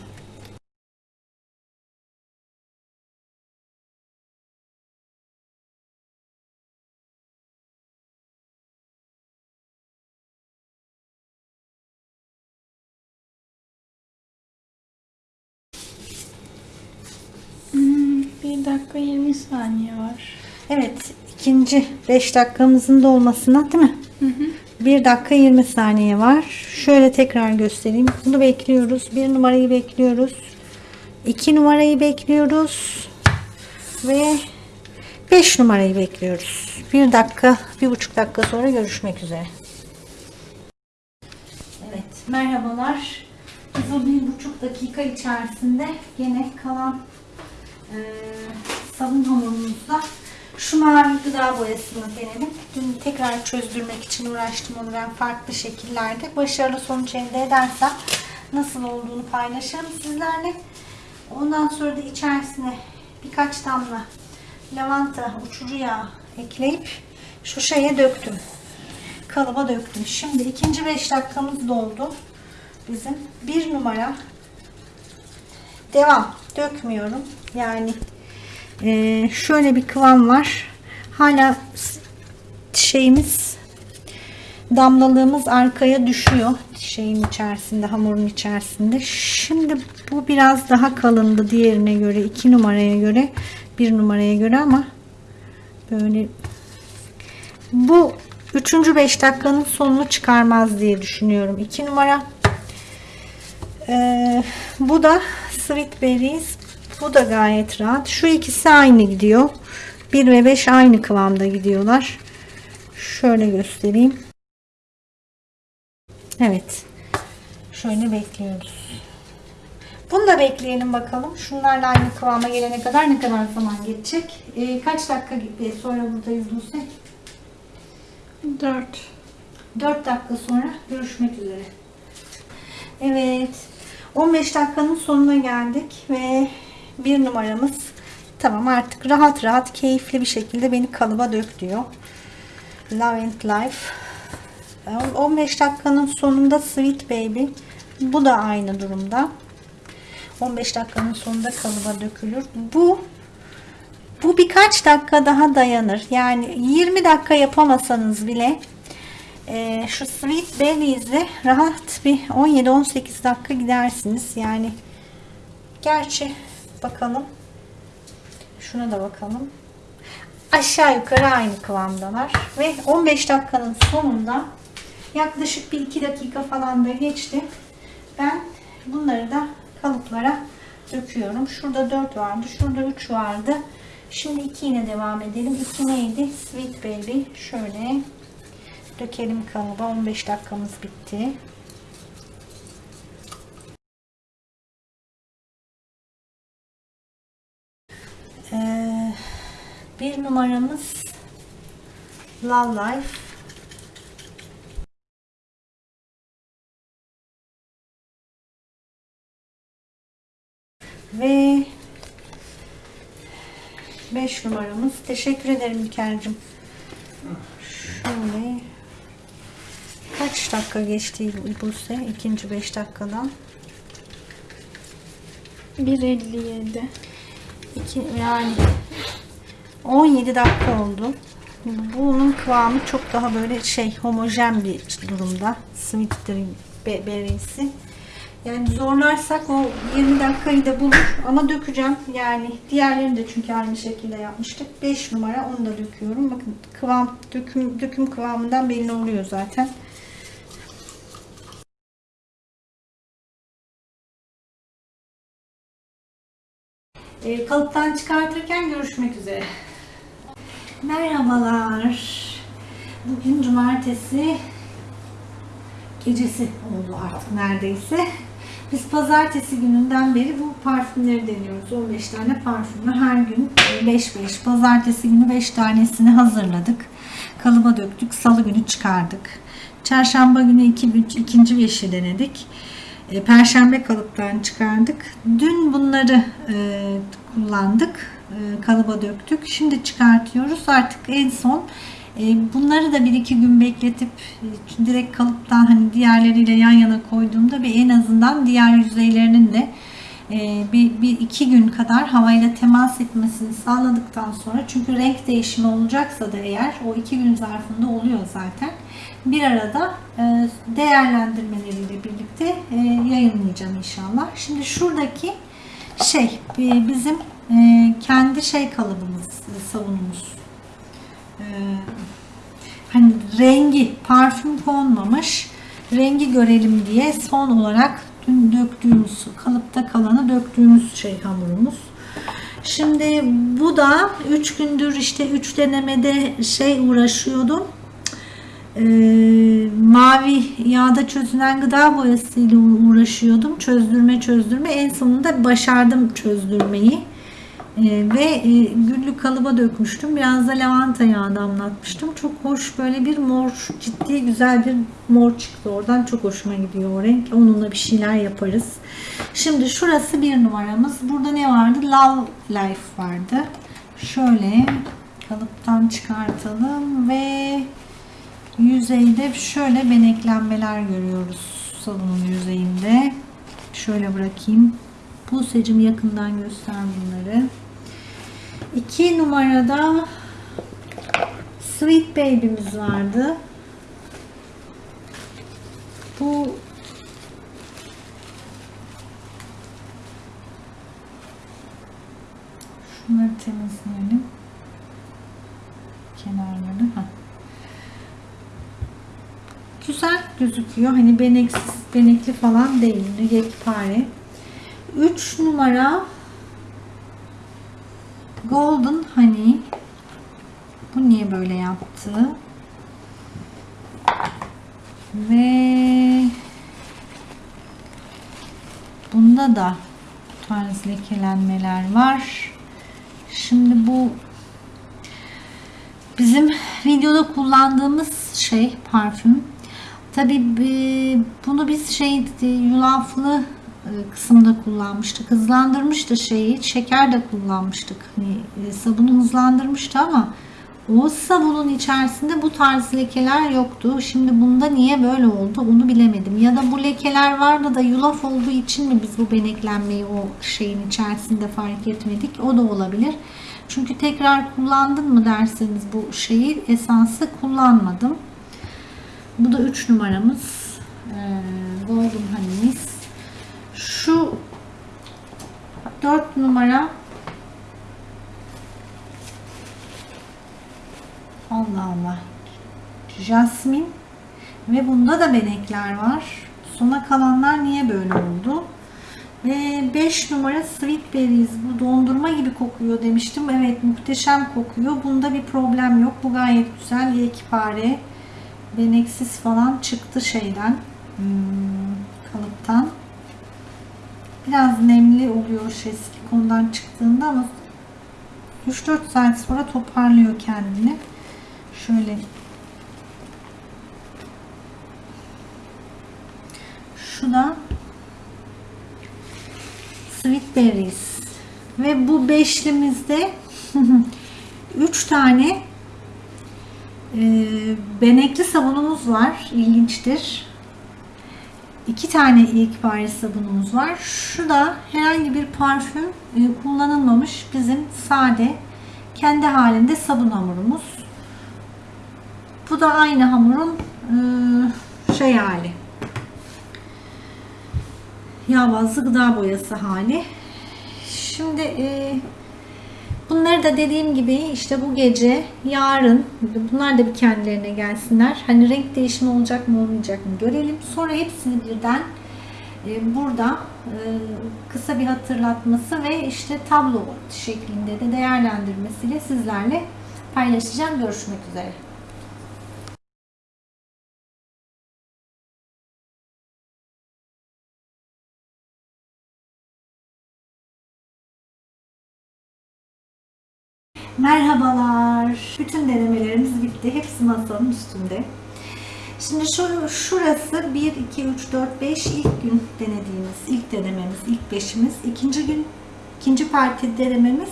Dakika 20 saniye var. Evet ikinci 5 dakikamızın dolmasına değil mi? Hı hı. 1 dakika 20 saniye var. Şöyle tekrar göstereyim. Bunu bekliyoruz. 1 numarayı bekliyoruz. 2 numarayı bekliyoruz. Ve 5 numarayı bekliyoruz. 1 dakika, 1,5 dakika sonra görüşmek üzere. Evet, merhabalar. Biz o 1,5 dakika içerisinde gene kalan eee sabun hamurumuzla şu mavi gıda boyasını denedim. Dün tekrar çözdürmek için uğraştım onu ben farklı şekillerde. Başarılı sonuç elde edersem nasıl olduğunu paylaşırım sizlerle. Ondan sonra da içerisine birkaç damla lavanta uçucu yağı ekleyip şu şeye döktüm. Kalıba döktüm. Şimdi ikinci 5 dakikamız doldu. Bizim bir numara devam dökmüyorum. Yani ee, şöyle bir kıvam var. Hala şeyimiz damlalığımız arkaya düşüyor şeyin içerisinde hamurun içerisinde. Şimdi bu biraz daha kalındı diğerine göre 2 numaraya göre 1 numaraya göre ama böyle bu 3. 5 dakikanın sonunu çıkarmaz diye düşünüyorum. 2 numara ee, bu da Sweet Berries. Bu da gayet rahat. Şu ikisi aynı gidiyor. 1 ve 5 aynı kıvamda gidiyorlar. Şöyle göstereyim. Evet. Şöyle bekliyoruz. Bunu da bekleyelim bakalım. Şunlarla aynı kıvama gelene kadar ne kadar zaman geçecek? Ee, kaç dakika sonra buradayız Buse? 4. 4 dakika sonra görüşmek üzere. Evet. 15 dakikanın sonuna geldik ve bir numaramız tamam artık rahat rahat keyifli bir şekilde beni kalıba dök diyor. Love and Life. 15 dakikanın sonunda Sweet Baby. Bu da aynı durumda. 15 dakikanın sonunda kalıba dökülür. Bu bu birkaç dakika daha dayanır. Yani 20 dakika yapamasanız bile e, şu Sweet Berries'le rahat bir 17-18 dakika gidersiniz. Yani gerçi bakalım. Şuna da bakalım. Aşağı yukarı aynı kıvamdalar. Ve 15 dakikanın sonunda yaklaşık bir 2 dakika falan da geçti. Ben bunları da kalıplara döküyorum. Şurada 4 vardı. Şurada 3 vardı. Şimdi 2 ile devam edelim. 2 neydi? Sweet Baby. Şöyle dökelim kalıba. 15 dakikamız bitti. Ee, bir numaramız Love Life. Ve 5 numaramız. Teşekkür ederim İlker'cim. Şöyle kaç dakika geçti Buse? İkinci 5 dakikadan. 1.57. İki, yani 17 dakika oldu. Bunun kıvamı çok daha böyle şey homojen bir durumda. Sweet be- berry'si. Yani zorlarsak o 20 dakikayı da bulur ama dökeceğim. Yani diğerlerini de çünkü aynı şekilde yapmıştık. 5 numara onu da döküyorum. Bakın kıvam döküm döküm kıvamından belli oluyor zaten. Kalıptan çıkartırken görüşmek üzere. Merhabalar. Bugün cumartesi gecesi oldu artık neredeyse. Biz pazartesi gününden beri bu parfümleri deniyoruz. 15 tane parfümü her gün 5-5. Pazartesi günü 5 tanesini hazırladık. Kalıba döktük. Salı günü çıkardık. Çarşamba günü iki, ikinci beşi denedik. E, Perşembe kalıptan çıkardık. Dün bunları e, kullandık. E, kalıba döktük. Şimdi çıkartıyoruz. Artık en son bunları da bir iki gün bekletip direkt kalıptan hani diğerleriyle yan yana koyduğumda bir en azından diğer yüzeylerinin de bir, bir iki gün kadar havayla temas etmesini sağladıktan sonra çünkü renk değişimi olacaksa da eğer o iki gün zarfında oluyor zaten bir arada e, değerlendirmeleriyle birlikte e, yayınlayacağım inşallah. Şimdi şuradaki şey e, bizim kendi şey kalıbımız sabunumuz. E, hani rengi parfüm konmamış rengi görelim diye son olarak dün döktüğümüz kalıpta kalanı döktüğümüz şey hamurumuz. Şimdi bu da 3 gündür işte 3 denemede şey uğraşıyordum. Ee, mavi yağda çözünen gıda boyasıyla uğraşıyordum. Çözdürme çözdürme. En sonunda başardım çözdürmeyi. Ee, ve e, güllük kalıba dökmüştüm. Biraz da lavanta yağı damlatmıştım. Çok hoş böyle bir mor, ciddi güzel bir mor çıktı oradan. Çok hoşuma gidiyor o renk. Onunla bir şeyler yaparız. Şimdi şurası bir numaramız. Burada ne vardı? Love Life vardı. Şöyle kalıptan çıkartalım ve yüzeyde şöyle beneklenmeler görüyoruz sabunun yüzeyinde. Şöyle bırakayım. Buse'cim yakından göster bunları. 2 numarada Sweet Baby'miz vardı. Bu Şunları temizleyelim. Kenarları. Heh. Güzel gözüküyor. Hani beneksiz, benekli falan değil. Yekpare. 3 numara Golden Honey. Bu niye böyle yaptı? Ve bunda da tarz lekelenmeler var. Şimdi bu bizim videoda kullandığımız şey parfüm. Tabi bunu biz şey yulaflı kısımda kullanmıştık. Hızlandırmıştı şeyi. Şeker de kullanmıştık. Hani sabunu hızlandırmıştı ama o sabunun içerisinde bu tarz lekeler yoktu. Şimdi bunda niye böyle oldu onu bilemedim. Ya da bu lekeler vardı da yulaf olduğu için mi biz bu beneklenmeyi o şeyin içerisinde fark etmedik? O da olabilir. Çünkü tekrar kullandın mı derseniz bu şeyi esansı kullanmadım. Bu da 3 numaramız. Ee, Golden Honey'miz. Şu 4 numara Allah Allah. Jasmin ve bunda da benekler var. Sona kalanlar niye böyle oldu? Ve 5 numara Sweet Berries. Bu dondurma gibi kokuyor demiştim. Evet muhteşem kokuyor. Bunda bir problem yok. Bu gayet güzel. Yekpare. Beneksiz falan çıktı şeyden. Hmm, kalıptan. Biraz nemli oluyor şey silikondan çıktığında ama 3-4 saat sonra toparlıyor kendini. Şöyle şu da Sweet Berries ve bu beşlimizde 3 tane e, benekli sabunumuz var. İlginçtir. İki tane ilkbari sabunumuz var. Şu da herhangi bir parfüm e, kullanılmamış bizim sade kendi halinde sabun hamurumuz. Bu da aynı hamurun e, şey hali. Yağ bazlı gıda boyası hali. Şimdi e, bunları da dediğim gibi işte bu gece yarın bunlar da bir kendilerine gelsinler. Hani renk değişimi olacak mı olmayacak mı görelim. Sonra hepsini birden e, burada e, kısa bir hatırlatması ve işte tablo şeklinde de değerlendirmesiyle sizlerle paylaşacağım. Görüşmek üzere. Merhabalar. Bütün denemelerimiz bitti. Hepsi masanın üstünde. Şimdi şu, şurası 1, 2, 3, 4, 5 ilk gün denediğimiz, ilk denememiz, ilk beşimiz. ikinci gün ikinci parti denememiz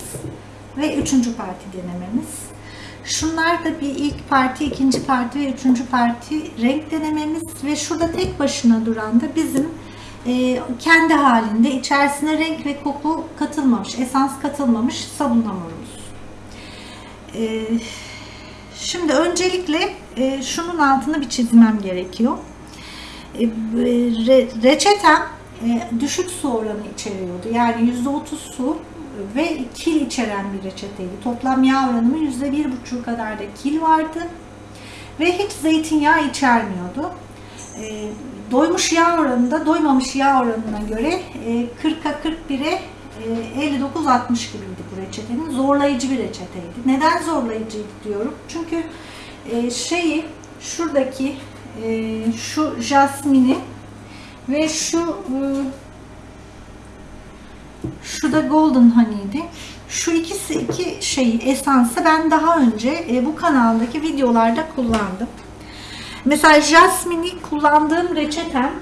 ve üçüncü parti denememiz. Şunlar da bir ilk parti, ikinci parti ve üçüncü parti renk denememiz ve şurada tek başına duran da bizim e, kendi halinde içerisine renk ve koku katılmamış, esans katılmamış sabun hamurumuz. E, şimdi öncelikle e, şunun altını bir çizmem gerekiyor. E, re, reçetem e, düşük su oranı içeriyordu. Yani %30 su ve kil içeren bir reçeteydi. Toplam yağ oranımın %1,5 kadar da kil vardı. Ve hiç zeytinyağı içermiyordu. E, doymuş yağ oranında doymamış yağ oranına göre e, 40'a 41'e e, 59-60 gibiydi bu reçetenin. Zorlayıcı bir reçeteydi. Neden zorlayıcıydı diyorum? Çünkü e, şeyi şuradaki e, şu jasmini ve şu e, şu da golden honey'di. Şu ikisi iki şeyi esansı ben daha önce bu kanaldaki videolarda kullandım. Mesela jasmini kullandığım reçetem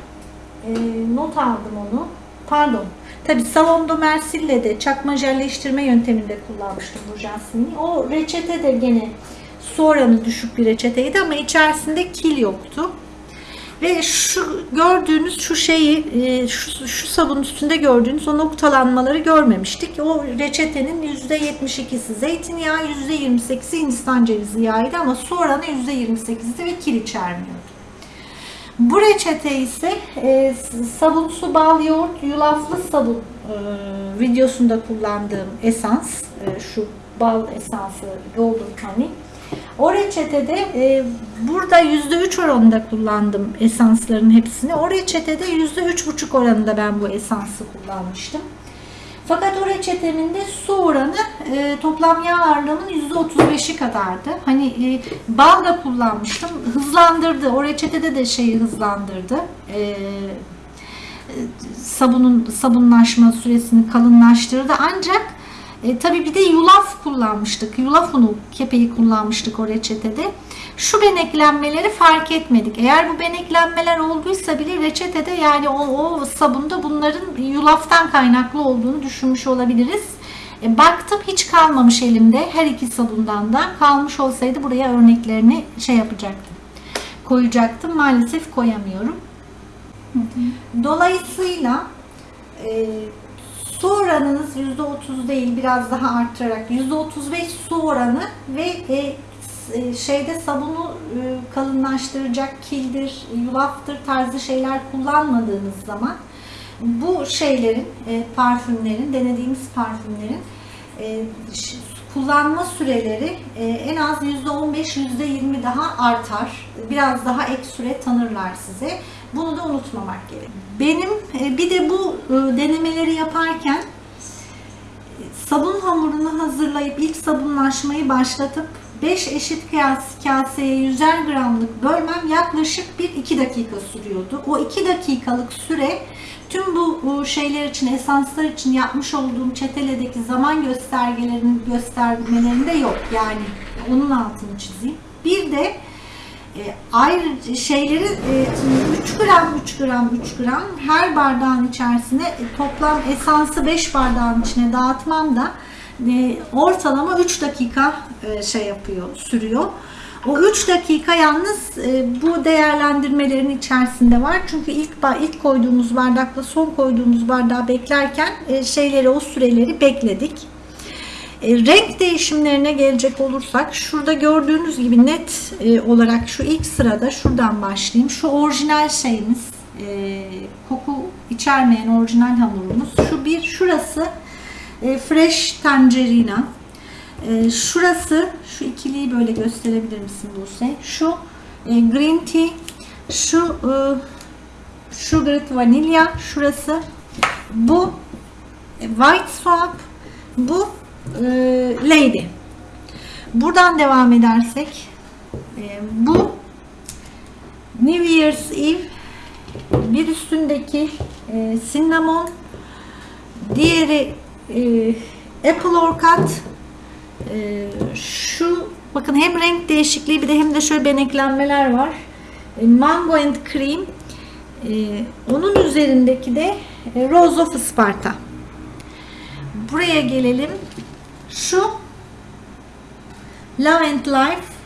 not aldım onu. Pardon. Tabi salon Mersil'le de çakma jelleştirme yönteminde kullanmıştım bu jasmini. O reçete de gene su oranı düşük bir reçeteydi ama içerisinde kil yoktu. Ve şu gördüğünüz şu şeyi e, şu, şu sabun üstünde gördüğünüz o noktalanmaları görmemiştik. O reçetenin %72'si zeytinyağı, %28'i Hindistan cevizi yağıydı ama su oranı %28'di ve kil içermiyordu. Bu reçete ise e, sabun, su, bal, yoğurt, yulaflı sabun e, videosunda kullandığım esans, e, şu bal esansı Golden Honey. O reçetede e, burada %3 oranında kullandım esansların hepsini. O reçetede %3,5 oranında ben bu esansı kullanmıştım. Fakat o reçetemin de su oranı e, toplam yağ ağırlığının %35'i kadardı. Hani e, bal da kullanmıştım. Hızlandırdı. O reçetede de şeyi hızlandırdı. E, sabunun sabunlaşma süresini kalınlaştırdı. Ancak e, tabii bir de yulaf kullanmıştık. Yulaf unu kepeği kullanmıştık o reçetede. Şu beneklenmeleri fark etmedik. Eğer bu beneklenmeler olduysa bile reçetede yani o, o sabunda bunların yulaftan kaynaklı olduğunu düşünmüş olabiliriz. E, baktım hiç kalmamış elimde her iki sabundan da. Kalmış olsaydı buraya örneklerini şey yapacaktım. Koyacaktım. Maalesef koyamıyorum. Dolayısıyla e, su oranınız %30 değil biraz daha arttırarak %35 su oranı ve e, e, şeyde sabunu e, kalınlaştıracak kildir, yulaftır tarzı şeyler kullanmadığınız zaman bu şeylerin, e, parfümlerin, denediğimiz parfümlerin e, kullanma süreleri e, en az %15-%20 daha artar. Biraz daha ek süre tanırlar size. Bunu da unutmamak gerek. Benim e, bir de bu e, denemeleri yaparken e, sabun hamurunu hazırlayıp ilk sabunlaşmayı başlatıp 5 eşit kaseye 100'er gramlık bölmem yaklaşık 1-2 dakika sürüyordu. O 2 dakikalık süre tüm bu, şeyler için, esanslar için yapmış olduğum çeteledeki zaman göstergelerin göstermelerinde yok. Yani onun altını çizeyim. Bir de e, ayrı şeyleri e, 3 gram 3 gram 3 gram her bardağın içerisine e, toplam esansı 5 bardağın içine dağıtmam da e, ortalama 3 dakika şey yapıyor sürüyor. O 3 dakika yalnız e, bu değerlendirmelerin içerisinde var. Çünkü ilk ilk koyduğumuz bardakla son koyduğumuz bardağı beklerken e, şeyleri o süreleri bekledik. E, renk değişimlerine gelecek olursak şurada gördüğünüz gibi net e, olarak şu ilk sırada şuradan başlayayım. Şu orijinal şeyimiz e, koku içermeyen orijinal hamurumuz. Şu bir şurası e, fresh tangerina. E, şurası şu ikiliyi böyle gösterebilir misin Buse? Şu e, green tea, şu e, sugar vanilya şurası. Bu e, white swap, bu e, lady. Buradan devam edersek bu New Year's Eve bir üstündeki cinnamon diğeri apple orchid e, şu bakın hem renk değişikliği bir de hem de şöyle beneklenmeler var. E, mango and cream e, onun üzerindeki de e, rose of Sparta. Buraya gelelim. Şu Love and Life.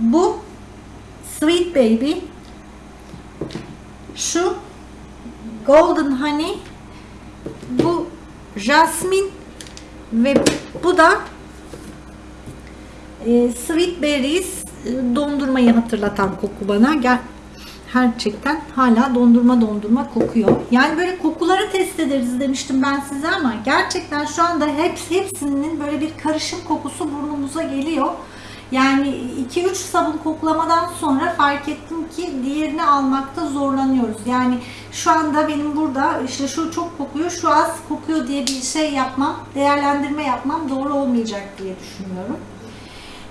Bu Sweet Baby. Şu Golden Honey. Bu Jasmine ve bu da e, Sweet Berries e, dondurmayı hatırlatan koku bana. Gel, gerçekten hala dondurma dondurma kokuyor. Yani böyle kokuları test ederiz demiştim ben size ama gerçekten şu anda hepsi hepsinin böyle bir karışım kokusu burnumuza geliyor. Yani 2-3 sabun koklamadan sonra fark ettim ki diğerini almakta zorlanıyoruz. Yani şu anda benim burada işte şu çok kokuyor, şu az kokuyor diye bir şey yapmam, değerlendirme yapmam doğru olmayacak diye düşünüyorum.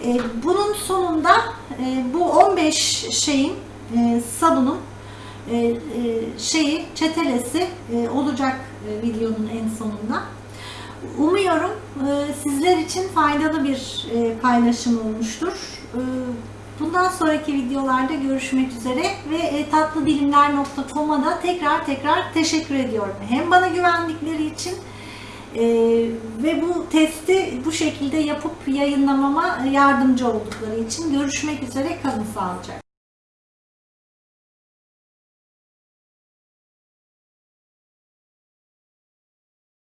E, bunun sonunda e, bu 15 şeyin e, sabunun şeyi çetelesi olacak videonun en sonunda. Umuyorum sizler için faydalı bir paylaşım olmuştur. E, bundan sonraki videolarda görüşmek üzere ve e, tatlıdilimler.com'a da tekrar tekrar teşekkür ediyorum. Hem bana güvendikleri için ee, ve bu testi bu şekilde yapıp yayınlamama yardımcı oldukları için görüşmek üzere kalın sağlıcakla.